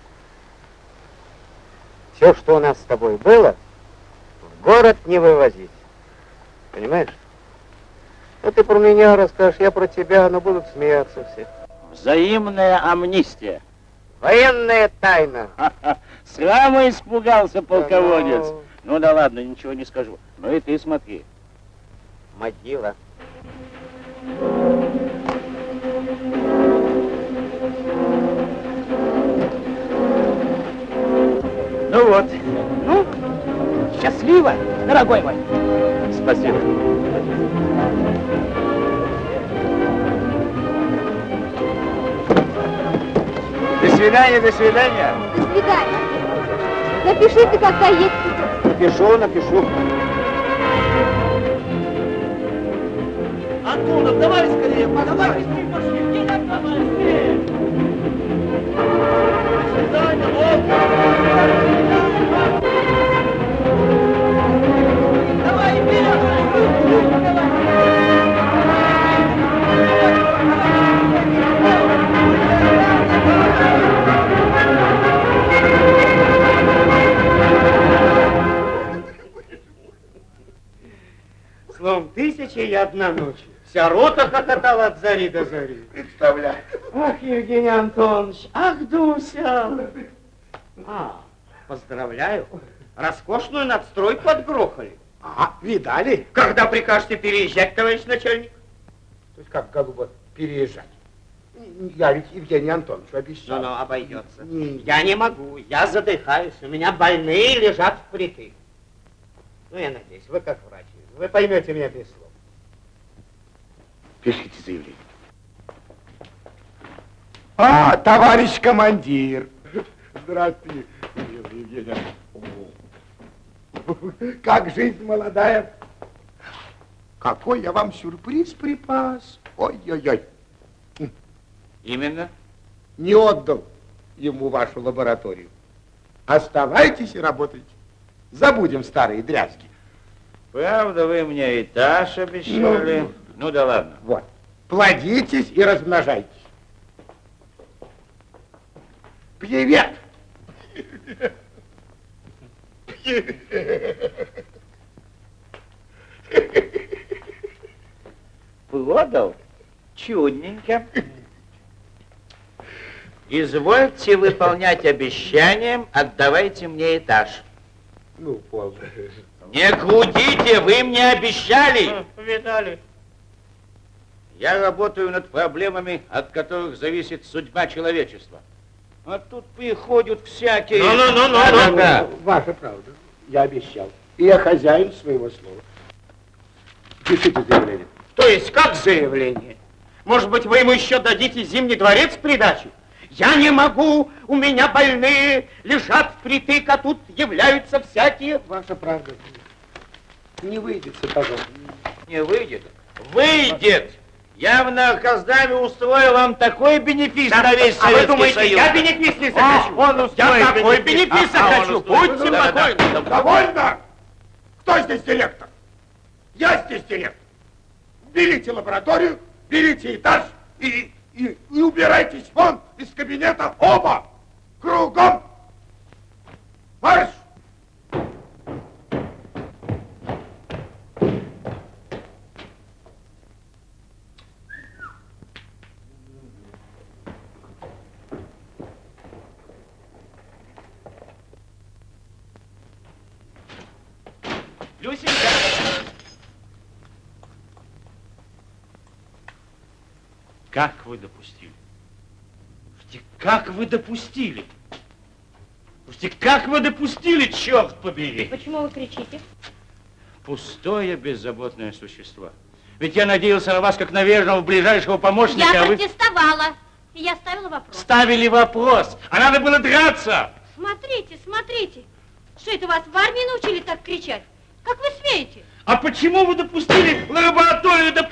Speaker 5: Все, что у нас с тобой было, в город не вывозить. Понимаешь? Ну ты про меня расскажешь, я про тебя, но будут смеяться все.
Speaker 6: Взаимная амнистия.
Speaker 5: Военная тайна.
Speaker 6: Сраму испугался полководец. Ну да ладно, ничего не скажу. Ну и ты смотри.
Speaker 5: Могила.
Speaker 9: Ну вот. Ну, счастливо, дорогой мой.
Speaker 6: Спасибо.
Speaker 26: До свидания, до свидания.
Speaker 27: До свидания. Напиши ты, когда едешь.
Speaker 26: Напишу, напишу.
Speaker 9: Антонов, давай скорее, давай быстрее пошли. Где там давай скорее? До свидания, Давай,
Speaker 4: Словом, тысяча и одна ночь. Вся рота хохотала от зари до зари.
Speaker 1: Представляю.
Speaker 4: Ах, Евгений Антонович, ах, Дуся. А, поздравляю. Роскошную надстройку отгрохали.
Speaker 1: А, видали?
Speaker 4: Когда прикажете переезжать, товарищ начальник?
Speaker 1: То есть как, голуба, переезжать? Я ведь Евгений Антонович обещал.
Speaker 4: Ну, ну, обойдется. Я не могу, я задыхаюсь, у меня больные лежат впритык. Ну, я надеюсь, вы как врач, вы поймете меня без слов.
Speaker 1: Пишите заявление. А, товарищ командир. Здравствуйте, Евгений. О, Как жизнь молодая. Какой я вам сюрприз припас. Ой-ой-ой.
Speaker 6: Именно?
Speaker 1: Не отдал ему вашу лабораторию. Оставайтесь и работайте. Забудем старые дрязги.
Speaker 6: Правда, вы мне этаж обещали.
Speaker 1: Ну,
Speaker 6: Ну, да ладно.
Speaker 1: Вот. Плодитесь и размножайтесь. Привет!
Speaker 6: Продал? Чудненько. Извольте выполнять обещанием, отдавайте мне этаж.
Speaker 1: Ну, полно.
Speaker 6: Не крутите, вы мне обещали.
Speaker 4: Видали?
Speaker 6: Я работаю над проблемами, от которых зависит судьба человечества. А тут приходят всякие...
Speaker 1: Да-да-да. Ваша правда. Я обещал. И я хозяин своего слова. Пишите заявление.
Speaker 4: То есть как заявление? Может быть, вы ему еще дадите Зимний дворец в придачу? Я не могу, у меня больные, лежат впритык, а тут являются всякие...
Speaker 1: Ваша правда. Не выйдет сапогом.
Speaker 6: Не выйдет? Выйдет! Я в Наркоздаме устрою вам такой бенефис на весь
Speaker 4: а вы
Speaker 6: Советский
Speaker 4: думаете,
Speaker 6: Союз.
Speaker 4: я бенефис не
Speaker 6: А,
Speaker 4: захочу?
Speaker 6: он
Speaker 4: я
Speaker 6: устроит
Speaker 4: такой
Speaker 6: бенефис. А, он
Speaker 4: захочу,
Speaker 6: устроит.
Speaker 4: будьте
Speaker 6: Да, да, да.
Speaker 1: Довольно? Кто здесь директор? Я здесь директор. Берите лабораторию, берите этаж и, и, и убирайтесь вон из кабинета оба. Кругом. Марш!
Speaker 9: Люсенька!
Speaker 6: Как вы допустили? Как вы допустили? Слушайте, как вы допустили, черт побери?
Speaker 7: Почему вы кричите?
Speaker 6: Пустое, беззаботное существо. Ведь я надеялся на вас, как на верного ближайшего помощника,
Speaker 7: Я
Speaker 6: а
Speaker 7: протестовала. Я ставила вопрос.
Speaker 6: ставили вопрос. А надо было драться.
Speaker 7: Смотрите, смотрите. Что это вас в армии научили так кричать? Как вы смеете?
Speaker 6: А почему вы допустили до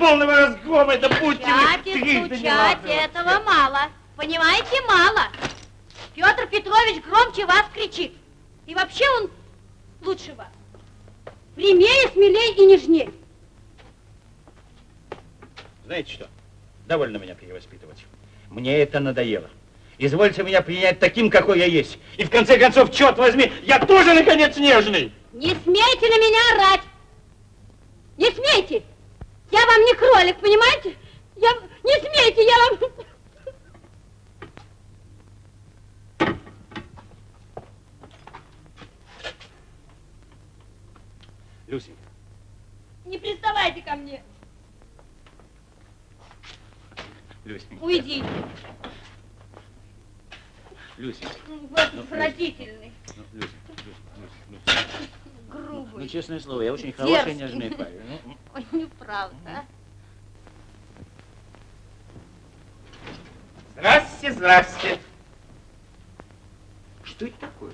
Speaker 6: полного разгрома? Да будьте вы
Speaker 7: Стучать и
Speaker 6: трижды
Speaker 7: стучать этого мало. Понимаете, мало. Петр Петрович громче вас кричит. И вообще он лучше вас. Прямее, смелее и нежнее.
Speaker 6: Знаете что? Довольно меня перевоспитывать. Мне это надоело. Извольте меня принять таким, какой я есть. И в конце концов, черт возьми, я тоже, наконец, нежный.
Speaker 7: Не смейте на меня орать. Не смейте. Я вам не кролик, понимаете? Я... Не смейте, я вам...
Speaker 6: Люсенька,
Speaker 7: Не приставайте ко мне.
Speaker 6: Люсенька,
Speaker 7: Уйдите.
Speaker 6: Люсенька.
Speaker 7: Вот
Speaker 6: Ну,
Speaker 7: отвратительный.
Speaker 6: Ну, Люсенька, Люсенька, Люсенька, Люсенька.
Speaker 7: Грубый.
Speaker 6: Ну, честное слово, я очень хороший, нежный парень. Ну,
Speaker 7: Ой, неправда. а.
Speaker 4: Здрасте, здрасте.
Speaker 6: Что это такое?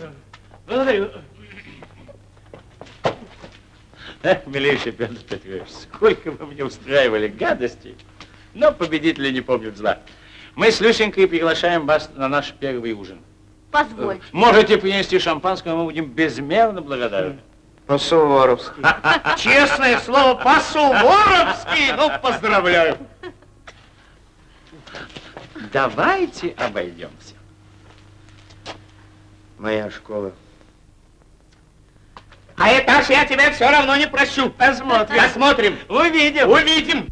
Speaker 6: Благодарю. Эх, милейший Петр Петрович, сколько вы мне устраивали гадостей. Но победители не помнят зла. Мы с Люсенькой приглашаем вас на наш первый ужин.
Speaker 7: Позвольте.
Speaker 6: Можете принести шампанское, мы будем безмерно благодарны.
Speaker 4: По-суворовски. Честное слово, по-суворовски. Ну, поздравляю.
Speaker 6: Давайте обойдемся.
Speaker 4: Моя школа. А этаж я тебя все равно не прощу. Посмотрим. Посмотрим.
Speaker 6: Увидим.
Speaker 4: Увидим.